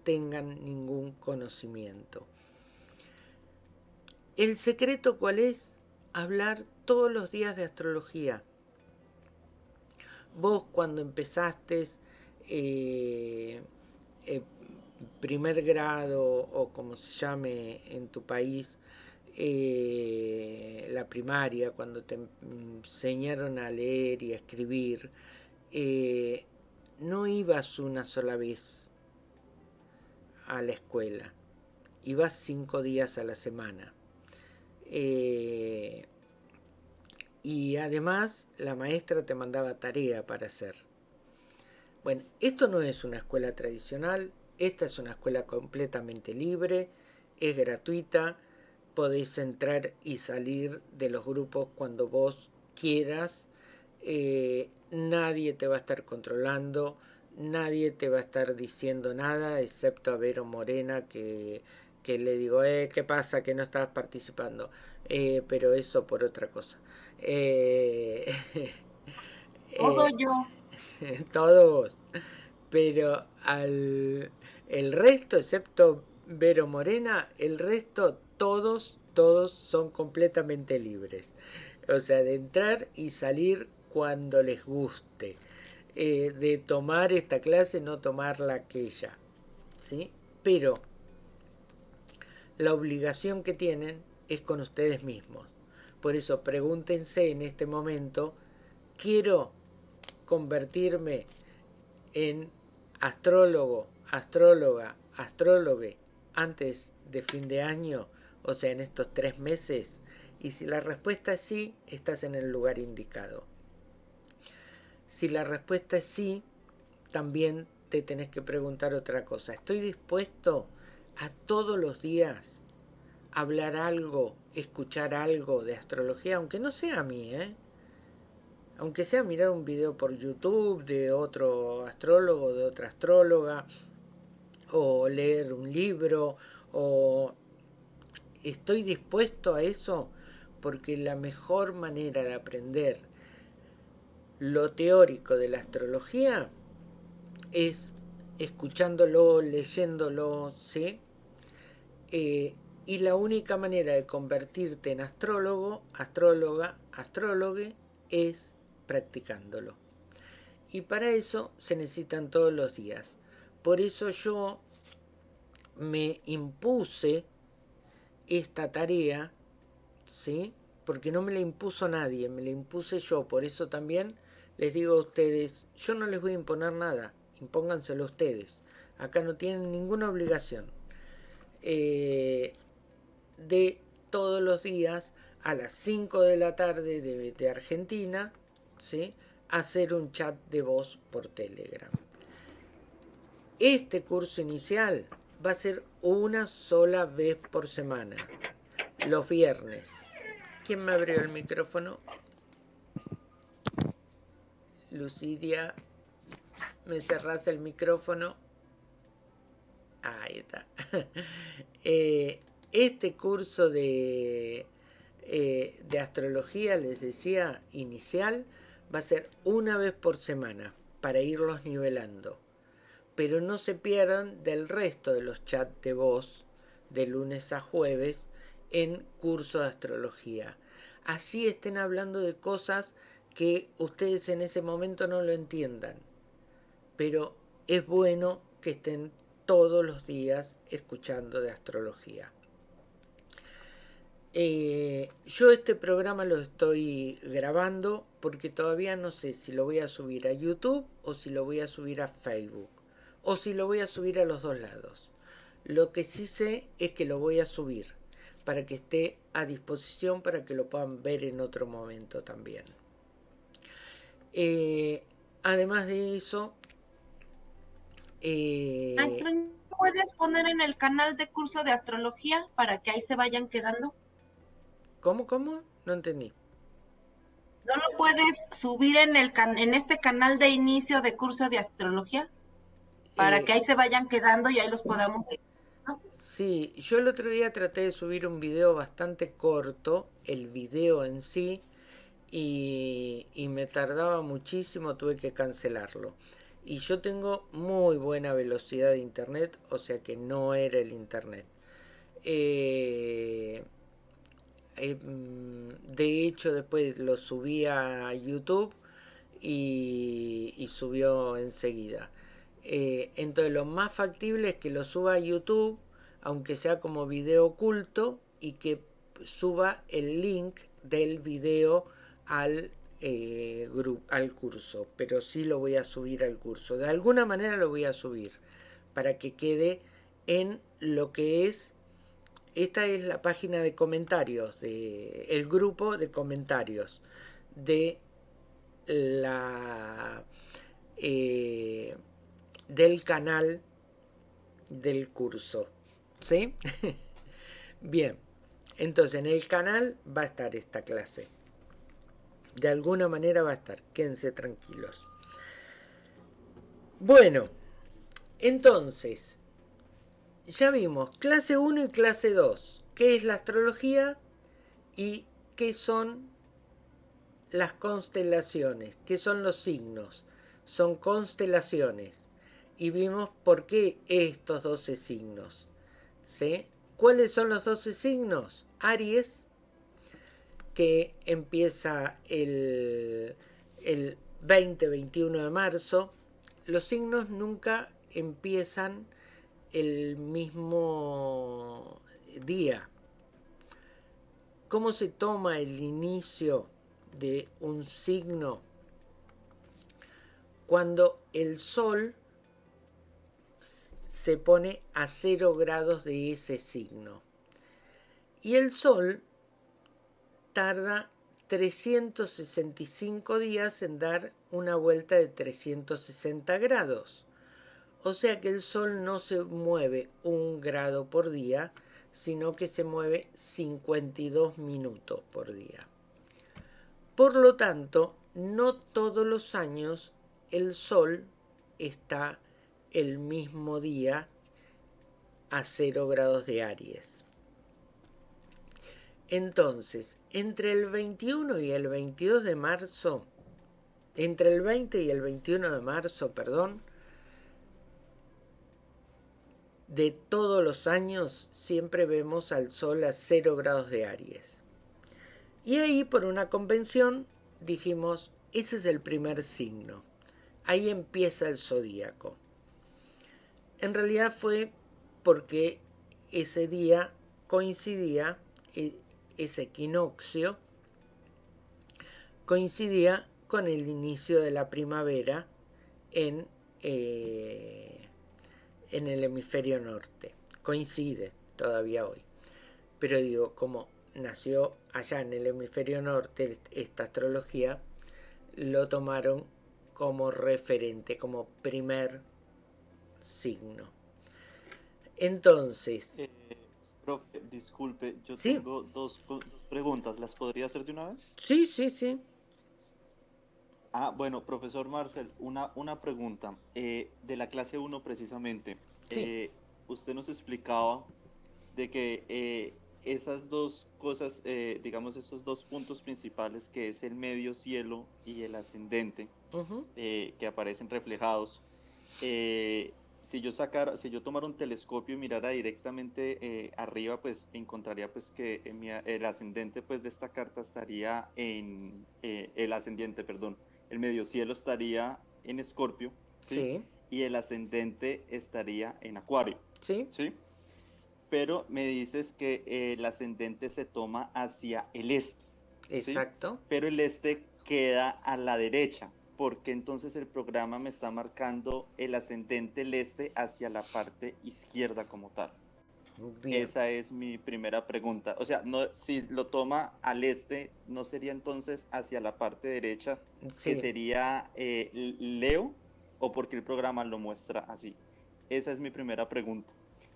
tengan ningún conocimiento. ¿El secreto cuál es? Hablar todos los días de astrología. Vos cuando empezaste eh, eh, primer grado o como se llame en tu país, eh, la primaria, cuando te enseñaron a leer y a escribir, eh, no ibas una sola vez a la escuela, ibas cinco días a la semana. Eh, y además la maestra te mandaba tarea para hacer. Bueno, esto no es una escuela tradicional, esta es una escuela completamente libre, es gratuita, podéis entrar y salir de los grupos cuando vos quieras, eh, nadie te va a estar controlando, nadie te va a estar diciendo nada, excepto a Vero Morena que, que le digo, eh, ¿qué pasa que no estabas participando? Eh, pero eso por otra cosa. Eh, Todo yo. Todos. Pero al el resto, excepto Vero Morena, el resto, todos, todos son completamente libres. O sea, de entrar y salir cuando les guste. Eh, de tomar esta clase, no tomarla aquella. ¿Sí? Pero la obligación que tienen es con ustedes mismos. Por eso pregúntense en este momento, ¿quiero convertirme en astrólogo, astróloga, astrólogue antes de fin de año, o sea, en estos tres meses? Y si la respuesta es sí, estás en el lugar indicado. Si la respuesta es sí, también te tenés que preguntar otra cosa. ¿Estoy dispuesto a todos los días hablar algo, escuchar algo de astrología, aunque no sea a mí, ¿eh? Aunque sea mirar un video por YouTube de otro astrólogo, de otra astróloga, o leer un libro, o estoy dispuesto a eso porque la mejor manera de aprender lo teórico de la astrología es escuchándolo, leyéndolo, ¿sí? Eh, y la única manera de convertirte en astrólogo, astróloga, astrólogue es practicándolo. Y para eso se necesitan todos los días. Por eso yo me impuse esta tarea, ¿sí? Porque no me la impuso nadie, me la impuse yo. Por eso también les digo a ustedes, yo no les voy a imponer nada, impónganselo ustedes. Acá no tienen ninguna obligación. Eh, de todos los días a las 5 de la tarde de, Argentina, ¿sí? hacer un chat de voz por Telegram. Este curso inicial va a ser una sola vez por semana, los viernes. ¿Quién me abrió el micrófono? Lucidia, ¿me cerras el micrófono? Ahí está. eh, este curso de, eh, de astrología, les decía, inicial, va a ser una vez por semana para irlos nivelando. Pero no se pierdan del resto de los chats de voz de lunes a jueves en curso de astrología. Así estén hablando de cosas que ustedes en ese momento no lo entiendan. Pero es bueno que estén todos los días escuchando de astrología. Eh, yo este programa lo estoy grabando porque todavía no sé si lo voy a subir a YouTube o si lo voy a subir a Facebook o si lo voy a subir a los dos lados. Lo que sí sé es que lo voy a subir para que esté a disposición para que lo puedan ver en otro momento también. Eh, además de eso... Eh, ¿puedes poner en el canal de curso de astrología para que ahí se vayan quedando? ¿Cómo, cómo? No entendí. ¿No lo puedes subir en, el en este canal de inicio de curso de astrología? Para eh, que ahí se vayan quedando y ahí los podamos... Sí, yo el otro día traté de subir un video bastante corto, el video en sí, y, y me tardaba muchísimo, tuve que cancelarlo. Y yo tengo muy buena velocidad de internet, o sea que no era el internet. Eh, eh, mm, de hecho, después lo subí a YouTube y, subió enseguida. Eh, entonces, lo más factible es que lo suba a YouTube, aunque sea como video oculto, y que suba el link del video al, eh, al curso. Pero sí lo voy a subir al curso. De alguna manera lo voy a subir para que quede en lo que es esta es la página de comentarios, de, el grupo de comentarios de la, eh, del canal del curso. ¿Sí? Bien, entonces en el canal va a estar esta clase. De alguna manera va a estar, quédense tranquilos. Bueno, entonces, ya vimos clase 1 y clase 2, qué es la astrología y qué son las constelaciones, qué son los signos. Son constelaciones. Y vimos por qué estos 12 signos. ¿Sí? ¿Cuáles son los 12 signos? Aries, que empieza el, el 20-21 de marzo. Los signos nunca empiezan el mismo día. ¿Cómo se toma el inicio de un signo? Cuando el sol se pone a cero grados de ese signo. Y el Sol tarda 365 días en dar una vuelta de 360 grados. O sea que el Sol no se mueve un grado por día, sino que se mueve 52 minutos por día. Por lo tanto, no todos los años el Sol está el mismo día a 0 grados de Aries. Entonces, entre el 21 y el 22 de marzo, entre el 20 y el 21 de marzo, perdón, de todos los años siempre vemos al Sol a 0 grados de Aries. Y ahí por una convención dijimos, ese es el primer signo. Ahí empieza el zodíaco. En realidad fue porque ese día coincidía, e, ese equinoccio, coincidía con el inicio de la primavera en, eh, en el hemisferio norte. Coincide todavía hoy. Pero digo, como nació allá en el hemisferio norte esta astrología, lo tomaron como referente, como primer signo. Entonces... Eh, profe, disculpe, yo tengo dos, preguntas. ¿Las podría hacer de una vez? Sí, sí, sí. Ah, bueno, profesor Marcel, una, una pregunta. Eh, de la clase 1 precisamente, eh, usted nos explicaba de que esas dos cosas, digamos, esos dos puntos principales, que es el medio cielo y el ascendente, que aparecen reflejados, si yo sacara, si yo tomara un telescopio y mirara directamente eh, arriba, pues encontraría pues que el ascendente pues de esta carta estaría en, eh, el ascendiente, perdón, el medio cielo estaría en Escorpio, ¿sí? Y el ascendente estaría en Acuario, ¿sí? ¿Sí? Pero me dices que el ascendente se toma hacia el este. Exacto. Pero el este queda a la derecha porque entonces el programa me está marcando el ascendente el este hacia la parte izquierda como tal. Esa es mi primera pregunta. O sea, no, si lo toma al este, ¿no sería entonces hacia la parte derecha, que sería eh, Leo, o porque el programa lo muestra así? Esa es mi primera pregunta.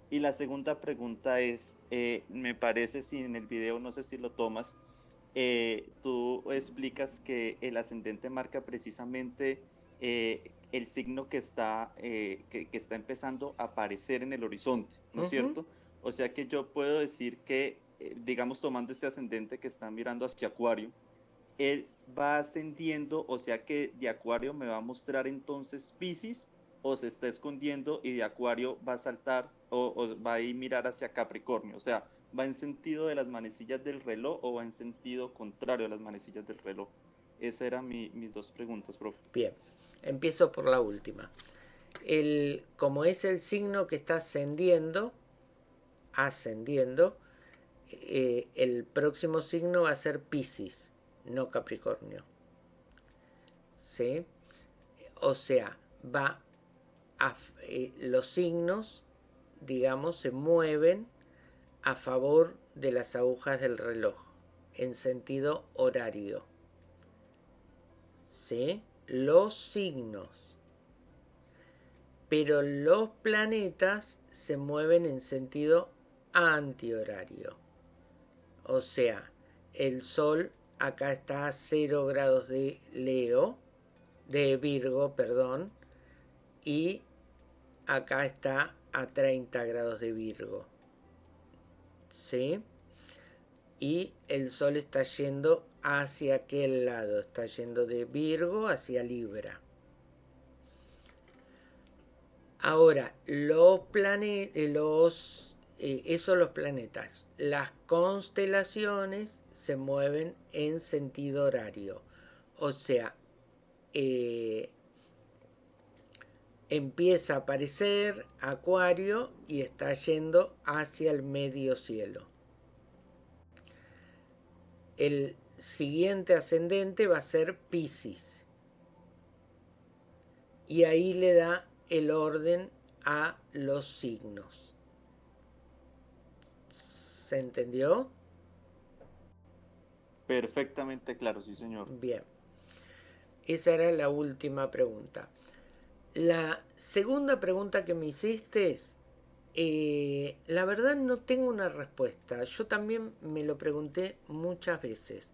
Y la segunda pregunta es, eh, me parece si en el video, no sé si lo tomas, eh, tú explicas que el ascendente marca precisamente eh, el signo que está, eh, que, está empezando a aparecer en el horizonte, ¿no es cierto? O sea que yo puedo decir que, digamos, tomando este ascendente que está mirando hacia Acuario, él va ascendiendo, o sea que de Acuario me va a mostrar entonces Pisces o se está escondiendo y de Acuario va a saltar o, o va a ir mirar hacia Capricornio. O sea, ¿Va en sentido de las manecillas del reloj o va en sentido contrario a las manecillas del reloj? Esas eran mis dos preguntas, profe. Bien, empiezo por la última. Como es el signo que está ascendiendo, ascendiendo, eh, el próximo signo va a ser Pisces, no Capricornio. ¿Sí? O sea, va eh, los signos, digamos, se mueven a favor de las agujas del reloj en sentido horario. ¿Sí? Los signos. pero los planetas se mueven en sentido antihorario. O sea, el Sol acá está a 0 grados de Leo, de Virgo, perdón, y acá está a 30 grados de Virgo. ¿Sí? Y el Sol está yendo hacia aquel lado, está yendo de Virgo hacia Libra. Ahora, los planetas, los, eh, los planetas, las constelaciones se mueven en sentido horario. O sea, eh, empieza a aparecer Acuario y está yendo hacia el medio cielo. El siguiente ascendente va a ser Pisces. Y ahí le da el orden a los signos. ¿Se entendió? Perfectamente claro, sí señor. Bien. Esa era la última pregunta. La segunda pregunta que me hiciste es, eh, la verdad no tengo una respuesta. Yo también me lo pregunté muchas veces.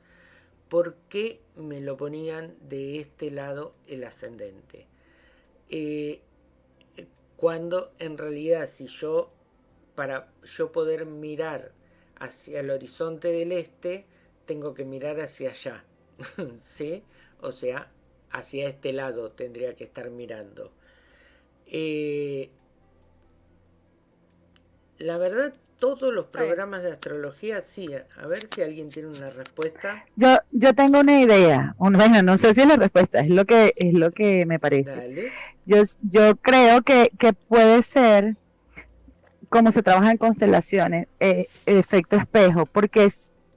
¿Por qué me lo ponían de este lado el ascendente? Eh, cuando en realidad si yo, para yo poder mirar hacia el horizonte del este, tengo que mirar hacia allá, ¿sí? O sea, hacia este lado tendría que estar mirando. Eh, la verdad, todos los programas de astrología, sí. A ver si alguien tiene una respuesta. Yo, yo tengo una idea. bueno, no sé si es la respuesta, es lo que, es lo que me parece. Yo, yo creo que, que puede ser como se trabaja en constelaciones, eh, efecto espejo, porque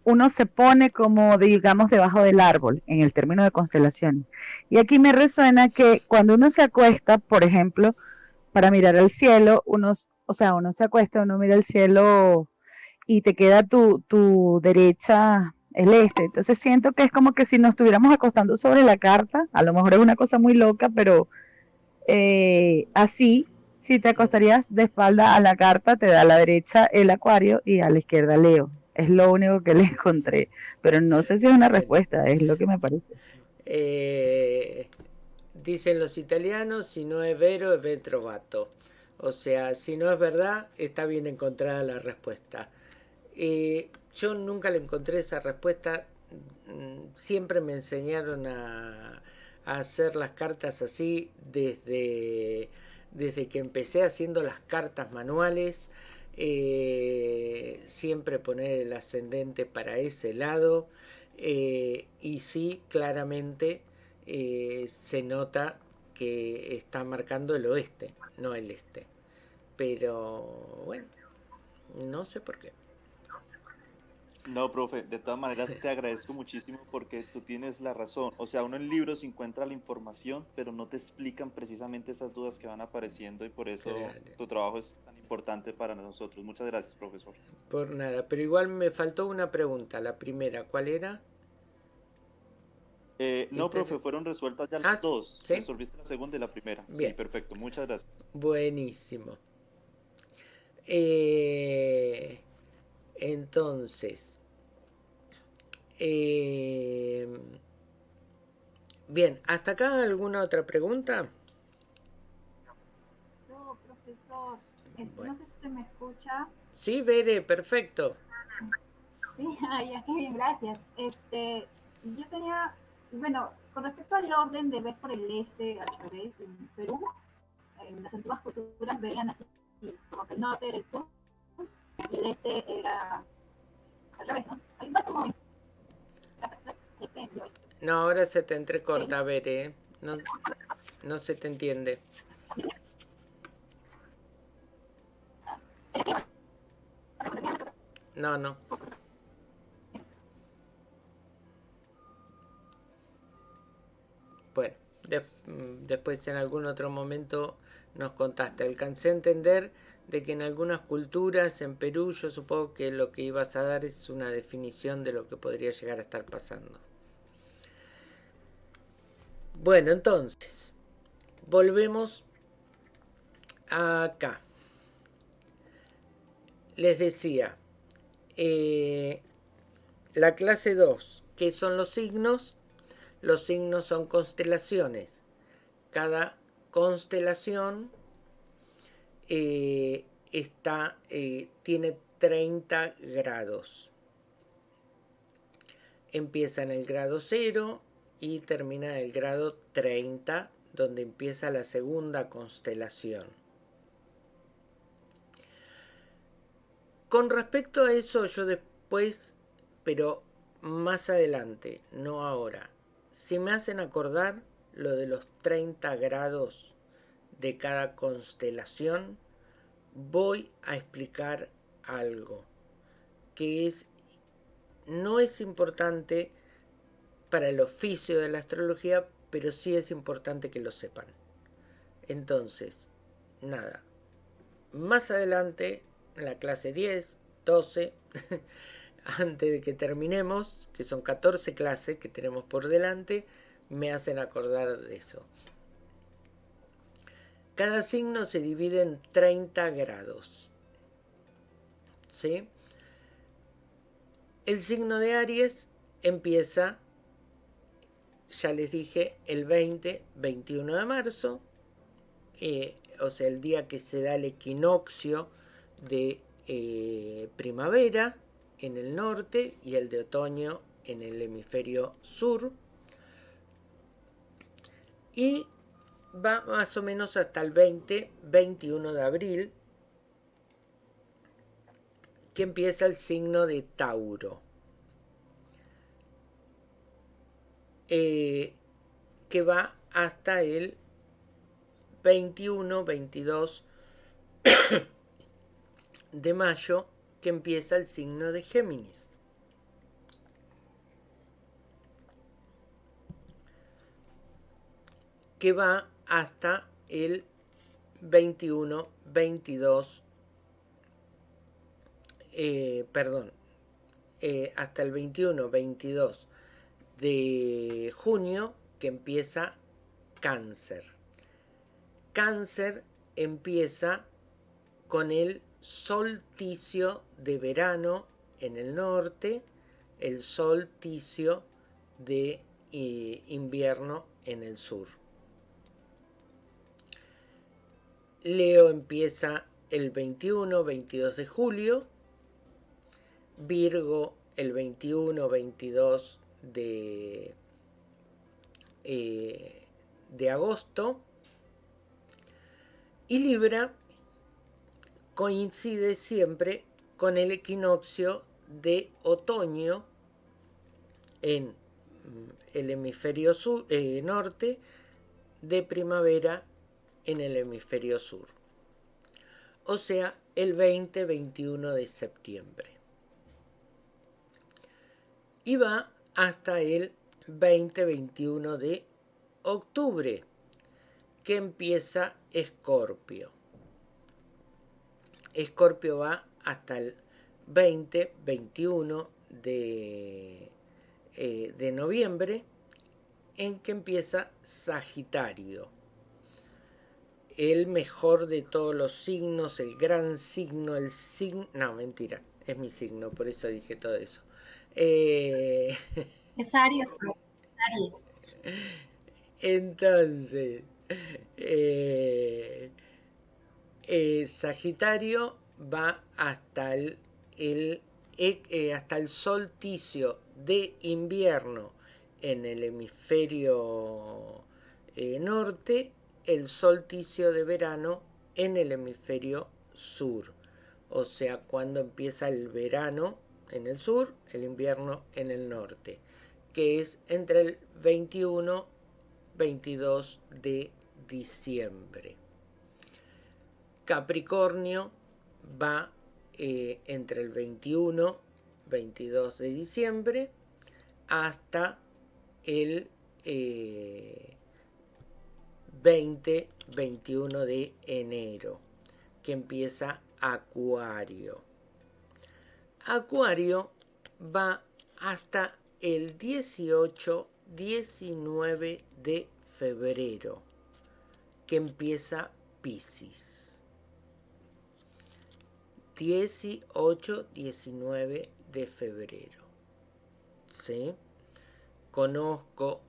uno se pone como, digamos, debajo del árbol en el término de constelación. Y aquí me resuena que cuando uno se acuesta, por ejemplo, para mirar al cielo, unos o sea, uno se acuesta, uno mira el cielo y te queda tu, tu derecha el este. Entonces siento que es como que si nos estuviéramos acostando sobre la carta, a lo mejor es una cosa muy loca, pero eh, así, si te acostarías de espalda a la carta, te da a la derecha el acuario y a la izquierda Leo. Es lo único que le encontré, pero no sé si es una respuesta, es lo que me parece. Eh, dicen los italianos, si no es vero, es vetrovato. O sea, si no es verdad, está bien encontrada la respuesta. Eh, yo nunca le encontré esa respuesta. Mm, siempre me enseñaron a, hacer las cartas así desde, desde que empecé haciendo las cartas manuales. Eh, siempre poner el ascendente para ese lado. Eh, y sí, claramente se nota que está marcando el oeste, no el este. Pero bueno, no sé por qué. No, profe, de todas maneras te agradezco muchísimo porque tú tienes la razón. O sea, uno en libros encuentra la información, pero no te explican precisamente esas dudas que van apareciendo y por eso tu trabajo es tan importante para nosotros. Muchas gracias, profesor. Por nada, pero igual me faltó una pregunta. La primera, ¿cuál era? Eh, no, profe, fueron resueltas ya las ah, dos. Resolviste la segunda y la primera. Bien. Sí, perfecto. Muchas gracias. Buenísimo. Eh, entonces, eh, bien, ¿hasta acá alguna otra pregunta? No, profesor. No sé si se me escucha. Sí, Bere, perfecto. Sí, ya estoy bien, gracias. Este, yo tenía bueno, con respecto al orden de ver por el este, al revés, en Perú, en las antiguas culturas veían así, como que el norte era el sur y el este era al revés, ¿no? Hay más como no, ahora se te entrecorta, a ver, ¿eh? No, no se te entiende. No, no. Bueno, después en algún otro momento nos contaste. Alcancé a entender de que en algunas culturas, en Perú, yo supongo que lo que ibas a dar es una definición de lo que podría llegar a estar pasando. Bueno, entonces, volvemos acá. Les decía, eh, la clase 2, ¿qué son los signos? Los signos son constelaciones. Cada constelación eh, está, eh, tiene 30 grados. Empieza en el grado 0 y termina el grado 30, donde empieza la segunda constelación. Con respecto a eso, yo después, pero más adelante, no ahora, si me hacen acordar lo de los 30 grados de cada constelación, voy a explicar algo que es no es importante para el oficio de la astrología, pero sí es importante que lo sepan. Entonces, nada. Más adelante, en la clase 10, 12, antes de que terminemos, que son 14 clases que tenemos por delante, me hacen acordar de eso. Cada signo se divide en 30 grados. ¿Sí? El signo de Aries empieza, ya les dije, el 20, 21 de marzo, eh, o sea, el día que se da el equinoccio de eh, primavera en el norte y el de otoño en el hemisferio sur y va más o menos hasta el 20, 21 de abril, que empieza el signo de Tauro. Eh, que va hasta el 21, 22 de mayo, que empieza el signo de Géminis. que va hasta el 21, 22, eh, perdón, eh, hasta el 21, 22 de junio que empieza cáncer. Cáncer empieza con el solsticio de verano en el norte, el solsticio de eh, invierno en el sur. Leo empieza el 21, 22 de julio. Virgo el 21, 22 de, eh, de agosto. Y Libra coincide siempre con el equinoccio de otoño en mm, el hemisferio sur, eh, norte, de primavera en el hemisferio sur. O sea, el 20-21 de septiembre. Y va hasta el 20-21 de octubre, que empieza Escorpio. Escorpio va hasta el 20-21 de, eh, de noviembre, en que empieza Sagitario el mejor de todos los signos, el gran signo, el signo... No, mentira, es mi signo, por eso dije todo eso. Eh, es Aries, Aries. Entonces, eh, eh, Sagitario va hasta el, hasta el solsticio de invierno en el hemisferio norte el solsticio de verano en el hemisferio sur. O sea, cuando empieza el verano en el sur, el invierno en el norte, que es entre el 21 22 de diciembre. Capricornio va eh, entre el 21 22 de diciembre hasta el eh, 20-21 de enero, que empieza Acuario. Acuario va hasta el 18-19 de febrero, que empieza Pisces. 18-19 de febrero. ¿Sí? Conozco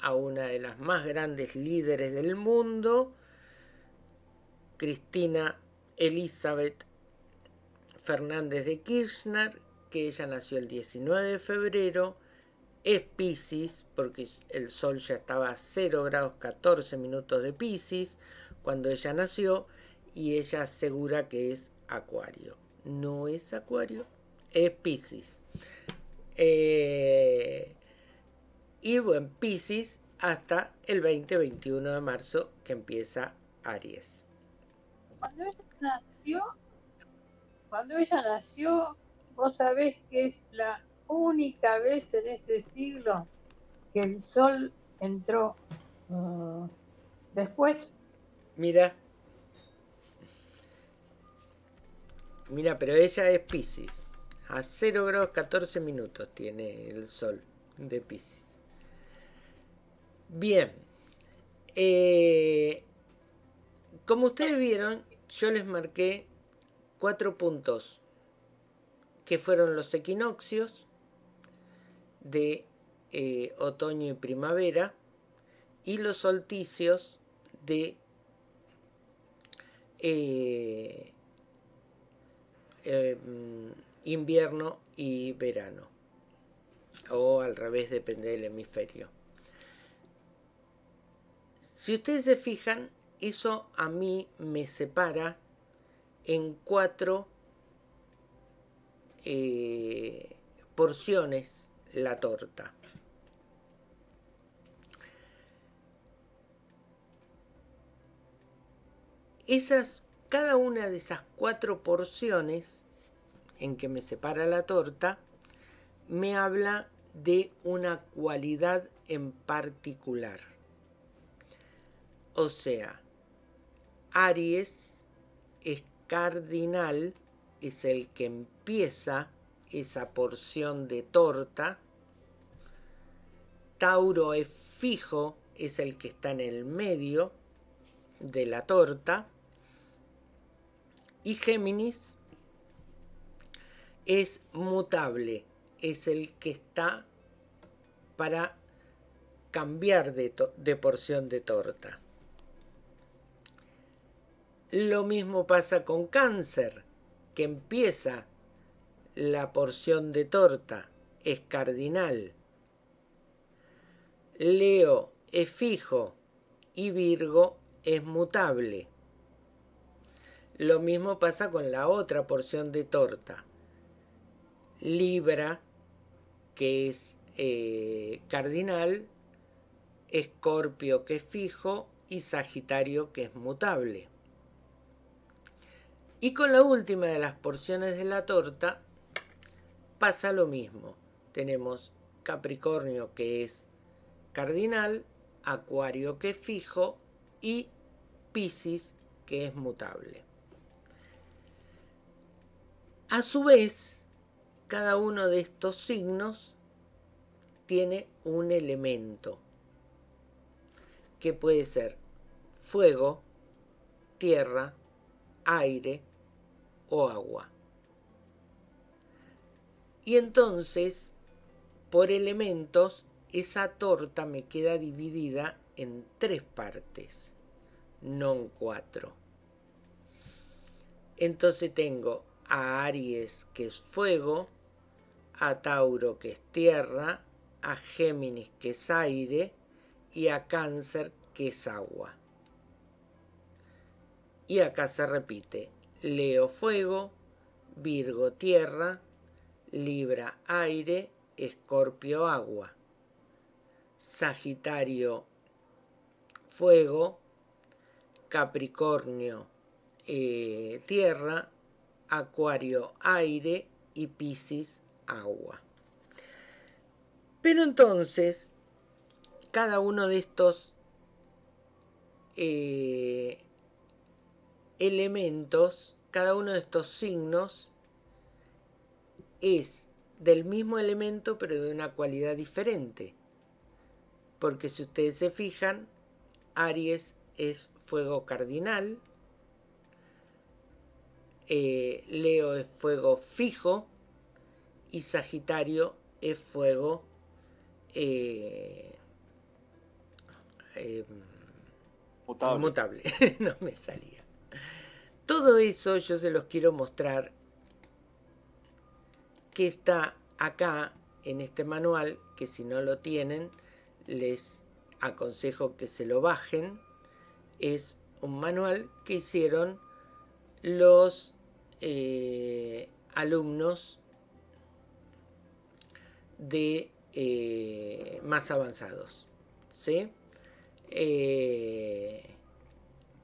a una de las más grandes líderes del mundo, Cristina Elizabeth Fernández de Kirchner, que ella nació el 19 de febrero, es Pisces, porque el sol ya estaba a 0 grados 14 minutos de Pisces cuando ella nació, y ella asegura que es Acuario. No es Acuario, es Pisces. Eh, y bueno, Pisces hasta el 20-21 de marzo que empieza Aries. Cuando ella nació, cuando ella nació, vos sabés que es la única vez en ese siglo que el sol entró uh, después. Mira. Mira, pero ella es Pisces. A 0 grados 14 minutos tiene el sol de Pisces. Bien. Eh, como ustedes vieron, yo les marqué cuatro puntos que fueron los equinoccios de eh, otoño y primavera y los solsticios de eh, em, invierno y verano o al revés depende del hemisferio. Si ustedes se fijan eso a mí me separa en cuatro eh, porciones la torta. Esas, cada una de esas cuatro porciones en que me separa la torta, me habla de una cualidad en particular. O sea, Aries es cardinal, es el que empieza esa porción de torta. Tauro es fijo, es el que está en el medio de la torta. Y Géminis es mutable, es el que está para cambiar de, de porción de torta. Lo mismo pasa con cáncer, que empieza la porción de torta, es cardinal. Leo es fijo y Virgo es mutable. Lo mismo pasa con la otra porción de torta. Libra, que es eh, cardinal, Escorpio, que es fijo, y Sagitario, que es mutable. Y con la última de las porciones de la torta pasa lo mismo. Tenemos Capricornio que es cardinal, Acuario que es fijo y Piscis que es mutable. A su vez, cada uno de estos signos tiene un elemento que puede ser fuego, tierra, aire, o agua. Y entonces, por elementos, esa torta me queda dividida en tres partes, no en cuatro. Entonces tengo a Aries, que es fuego, a Tauro, que es tierra, a Géminis, que es aire, y a Cáncer, que es agua. Y acá se repite Leo fuego, Virgo tierra, Libra aire, Escorpio agua, Sagitario fuego, Capricornio eh, tierra, Acuario aire y Piscis agua. Pero entonces, cada uno de estos eh, elementos, cada uno de estos signos es del mismo elemento pero de una cualidad diferente. Porque si ustedes se fijan, Aries es fuego cardinal, eh, Leo es fuego fijo y Sagitario es fuego eh, em, mutable. no me salía. Todo eso yo se los quiero mostrar que está acá en este manual, que si no lo tienen, les aconsejo que se lo bajen. Es un manual que hicieron los eh, alumnos de eh, más avanzados. ¿sí? Eh,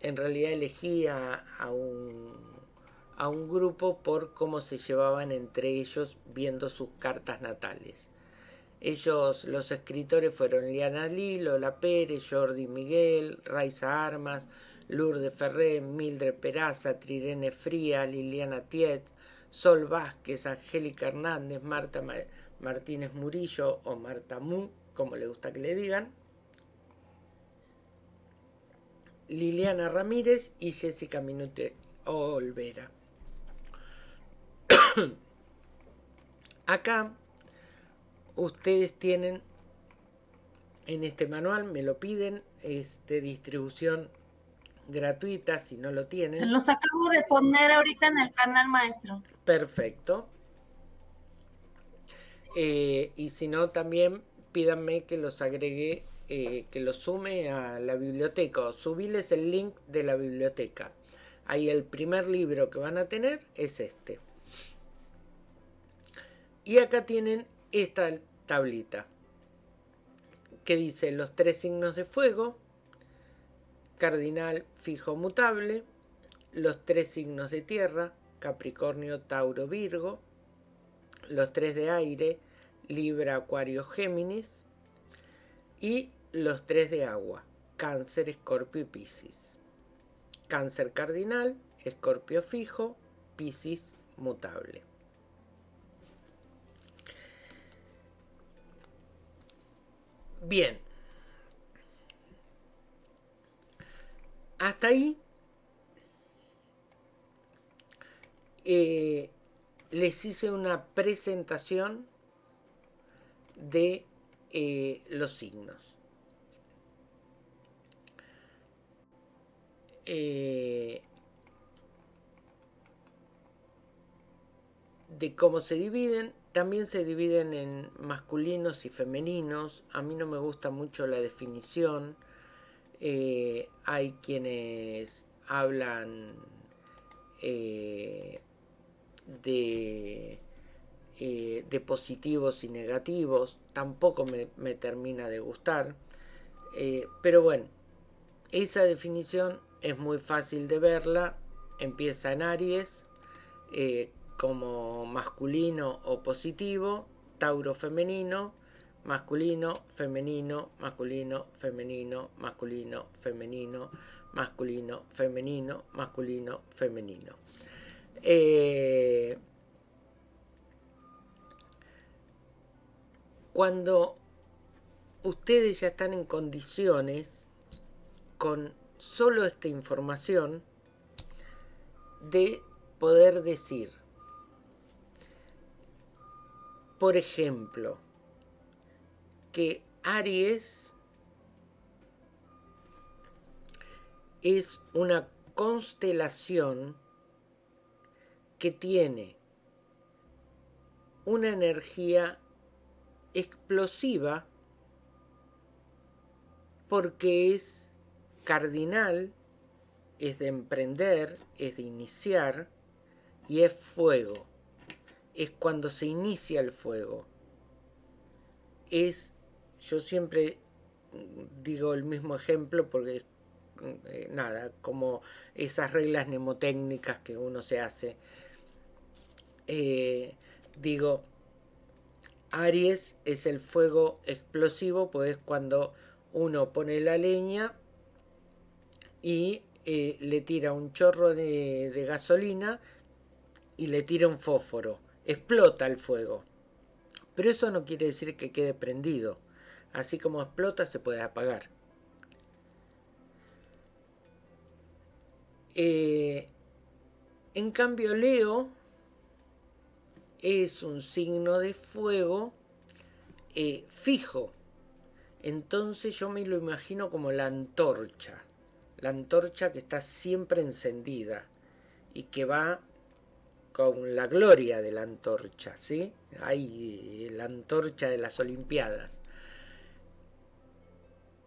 en realidad elegí a, un, grupo por cómo se llevaban entre ellos viendo sus cartas natales. Ellos, los escritores fueron Liana Lee, Lola Pérez, Jordi Miguel, Raiza Armas, Lourdes Ferré, Mildred Peraza, Trirene Fría, Liliana Tiet, Sol Vázquez, Angélica Hernández, Marta Martínez Murillo o Marta Mu, como le gusta que le digan, Liliana Ramírez y Jessica Minute Olvera. Acá ustedes tienen en este manual, me lo piden, es de distribución gratuita si no lo tienen. Se los acabo de poner ahorita en el canal maestro. Perfecto. Eh, y si no, también pídanme que los agregue, eh, que los sume a la biblioteca o subirles el link de la biblioteca. Ahí el primer libro que van a tener es este. Y acá tienen esta tablita que dice los tres signos de fuego, cardinal fijo mutable, los tres signos de tierra, Capricornio, Tauro, Virgo, los tres de aire, Libra, Acuario, Géminis, y los tres de agua, Cáncer, Escorpio y Piscis. Cáncer cardinal, Escorpio fijo, Piscis mutable. Bien. Hasta ahí eh, les hice una presentación de eh, los signos. Eh, de cómo se dividen también se dividen en masculinos y femeninos. A mí no me gusta mucho la definición. Eh, hay quienes hablan eh, de, de, positivos y negativos. Tampoco me, termina de gustar. pero bueno, esa definición es muy fácil de verla. Empieza en Aries como masculino o positivo, Tauro femenino, masculino, femenino, masculino, femenino, masculino, femenino, masculino, femenino, masculino, femenino. Eh, cuando ustedes ya están en condiciones con solo esta información de poder decir por ejemplo, que Aries es una constelación que tiene una energía explosiva porque es cardinal, es de emprender, es de iniciar y es fuego es cuando se inicia el fuego. Es, yo siempre digo el mismo ejemplo porque es eh, nada, como esas reglas mnemotécnicas que uno se hace. Eh, digo, Aries es el fuego explosivo, pues cuando uno pone la leña y eh, le tira un chorro de, gasolina y le tira un fósforo explota el fuego. Pero eso no quiere decir que quede prendido. Así como explota se puede apagar. Eh, En cambio, Leo es un signo de fuego eh, fijo. Entonces yo me lo imagino como la antorcha. La antorcha que está siempre encendida y que va con la gloria de la antorcha, ¿sí? Hay la antorcha de las Olimpiadas.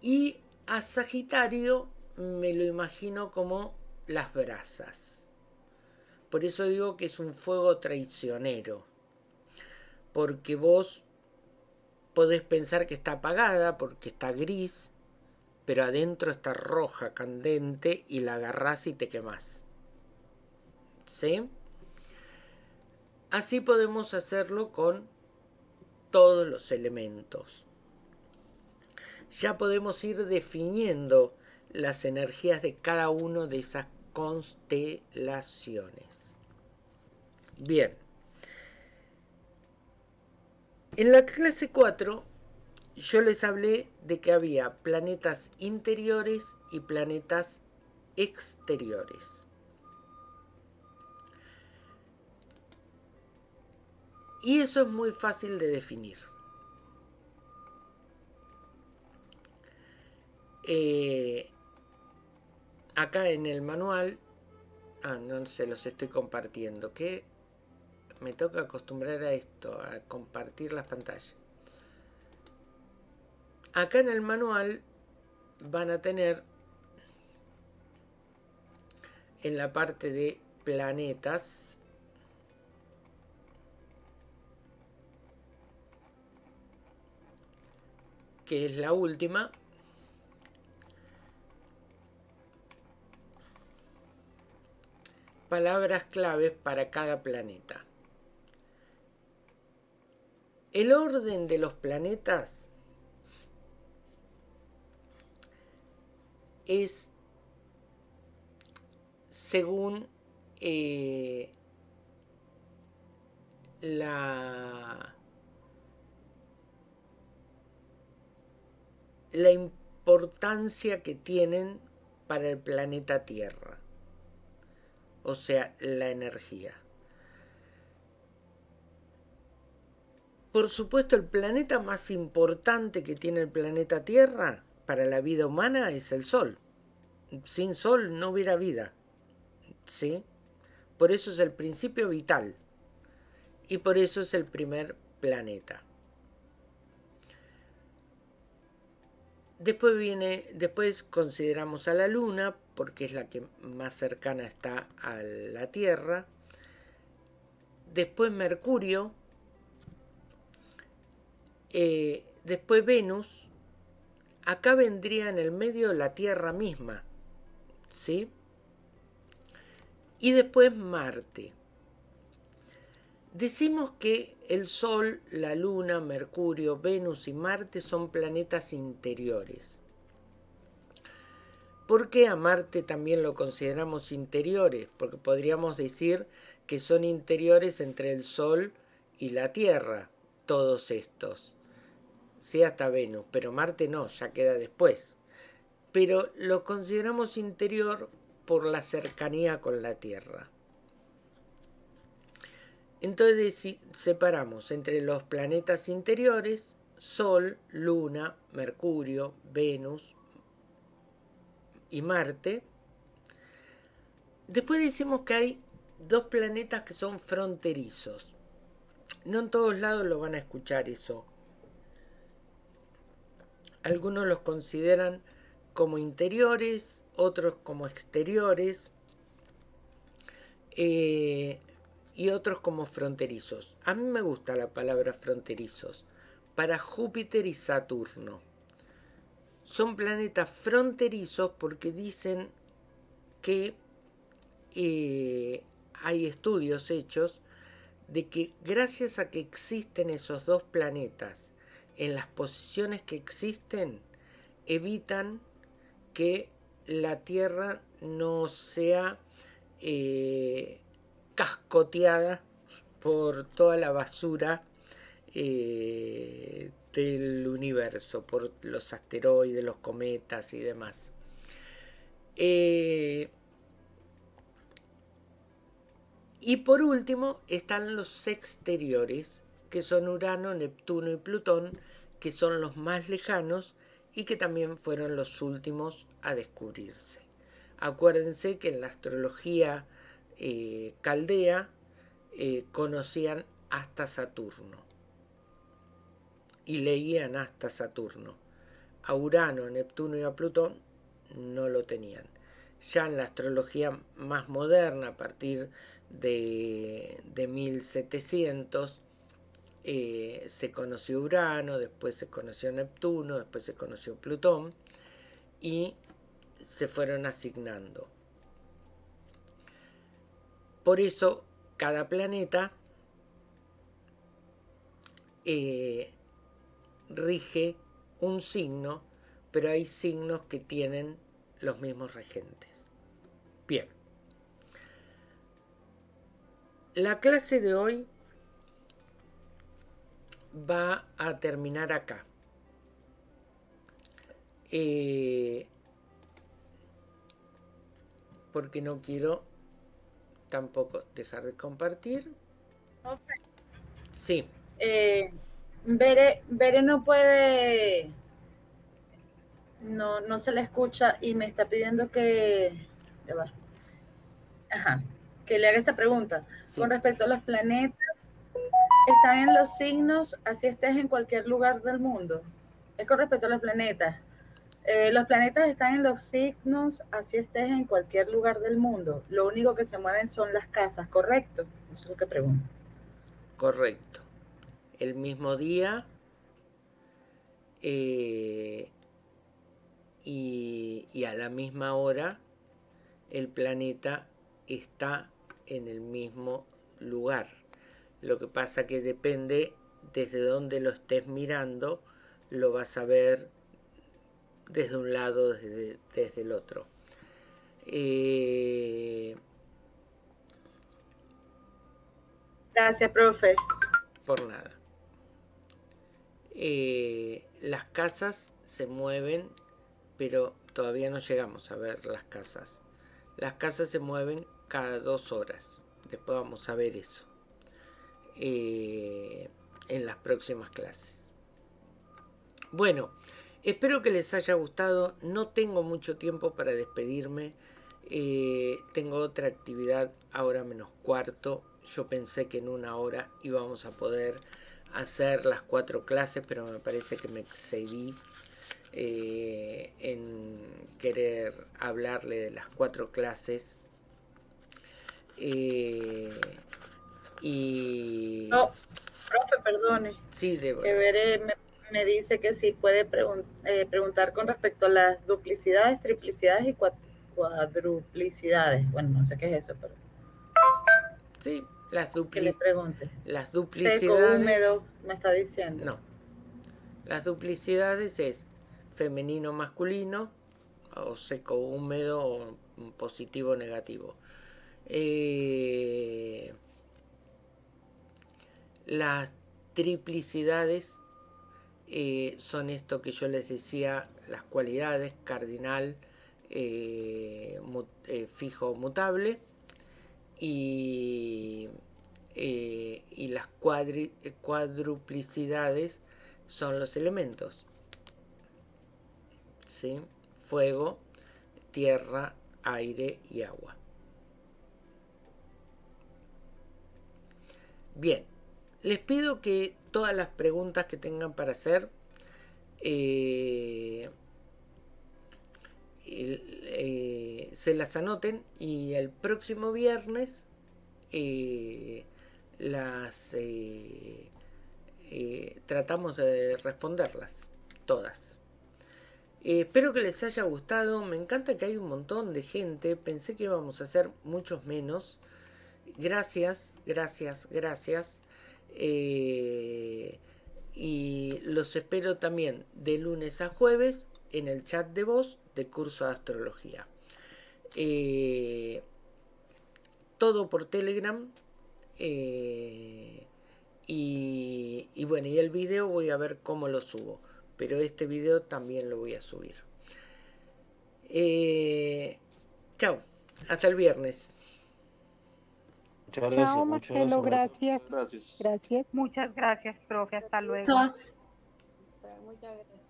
Y a Sagitario me lo imagino como las brasas. Por eso digo que es un fuego traicionero. Porque vos podés pensar que está apagada porque está gris, pero adentro está roja, candente y la agarrás y te quemás. ¿Sí? Así podemos hacerlo con todos los elementos. Ya podemos ir definiendo las energías de cada uno de esas constelaciones. Bien. En la clase 4 yo les hablé de que había planetas interiores y planetas exteriores. Y eso es muy fácil de definir. Eh, acá en el manual, ah, no se los estoy compartiendo, que me toca acostumbrar a esto, a compartir las pantallas. Acá en el manual van a tener en la parte de planetas que es la última palabras claves para cada planeta. El orden de los planetas es según eh, la, la importancia que tienen para el planeta Tierra o sea, la energía. Por supuesto, el planeta más importante que tiene el planeta Tierra para la vida humana es el Sol. Sin Sol no hubiera vida. ¿Sí? Por eso es el principio vital. Y por eso es el primer planeta. Después viene, después consideramos a la Luna, porque es la que más cercana está a la Tierra. Después Mercurio. Eh, después Venus. Acá vendría en el medio la Tierra misma. ¿Sí? Y después Marte. Decimos que el Sol, la Luna, Mercurio, Venus y Marte son planetas interiores. ¿Por qué a Marte también lo consideramos interiores? Porque podríamos decir que son interiores entre el Sol y la Tierra, todos estos. Sí, hasta Venus, pero Marte no, ya queda después. Pero lo consideramos interior por la cercanía con la Tierra. Entonces separamos entre los planetas interiores, Sol, Luna, Mercurio, Venus, y Marte. Después decimos que hay dos planetas que son fronterizos. No en todos lados lo van a escuchar eso. Algunos los consideran como interiores, otros como exteriores eh, y otros como fronterizos. A mí me gusta la palabra fronterizos para Júpiter y Saturno son planetas fronterizos porque dicen que eh, hay estudios hechos de que gracias a que existen esos dos planetas en las posiciones que existen, evitan que la Tierra no sea eh, cascoteada por toda la basura eh, del universo, por los asteroides, los cometas y demás. Eh, Y por último están los exteriores, que son Urano, Neptuno y Plutón, que son los más lejanos y que también fueron los últimos a descubrirse. Acuérdense que en la astrología eh, caldea eh, conocían hasta Saturno y leían hasta Saturno. A Urano, Neptuno y a Plutón no lo tenían. Ya en la astrología más moderna, a partir de, de 1700, eh, se conoció Urano, después se conoció Neptuno, después se conoció Plutón y se fueron asignando. Por eso cada planeta eh, rige un signo, pero hay signos que tienen los mismos regentes. Bien. La clase de hoy va a terminar acá. Eh, porque no quiero tampoco dejar de compartir. Sí. Eh, Bere, no puede, no, no se le escucha y me está pidiendo que, Ajá, que le haga esta pregunta. Con respecto a los planetas, ¿están en los signos así estés en cualquier lugar del mundo? Es con respecto a los planetas. Eh, los planetas están en los signos, así estés en cualquier lugar del mundo. Lo único que se mueven son las casas, ¿correcto? Eso es lo que pregunto. Correcto. El mismo día eh, y, y a la misma hora el planeta está en el mismo lugar. Lo que pasa que depende desde donde lo estés mirando, lo vas a ver desde un lado, desde, desde el otro. Eh, Gracias, profe. Por nada. Eh, las casas se mueven, pero todavía no llegamos a ver las casas. Las casas se mueven cada dos horas. Después vamos a ver eso eh, en las próximas clases. Bueno, Espero que les haya gustado. No tengo mucho tiempo para despedirme. Eh, tengo otra actividad ahora menos cuarto. Yo pensé que en una hora íbamos a poder hacer las cuatro clases, pero me parece que me excedí eh, en querer hablarle de las cuatro clases. Y... No, profe, perdone. Sí, debo. Que veré, me dice que sí puede eh, preguntar con respecto a las duplicidades, triplicidades y cuadruplicidades. Bueno, no sé qué es eso, pero... Sí, las duplicidades. Las duplicidades... Seco, húmedo, me está diciendo. No. Las duplicidades es femenino, masculino, o seco, húmedo, o positivo, negativo. Eh, las triplicidades eh, son esto que yo les decía, las cualidades cardinal, eh, eh, fijo, mutable, y, las cuadruplicidades son los elementos. ¿sí? Fuego, tierra, aire y agua. Bien, les pido que todas las preguntas que tengan para hacer eh, eh, se las anoten y el próximo viernes eh, las tratamos de responderlas todas. espero que les haya gustado. Me encanta que hay un montón de gente. Pensé que íbamos a hacer muchos menos. Gracias, gracias, gracias. Eh, y los espero también de lunes a jueves en el chat de voz de curso de astrología. Eh, todo por Telegram. Eh, y, y, bueno, y el video voy a ver cómo lo subo. Pero este video también lo voy a subir. chao. Hasta el viernes. Muchas gracias. Chao, Marcelo, gracias. Gracias. Muchas gracias, profe. Hasta luego. Muchas gracias.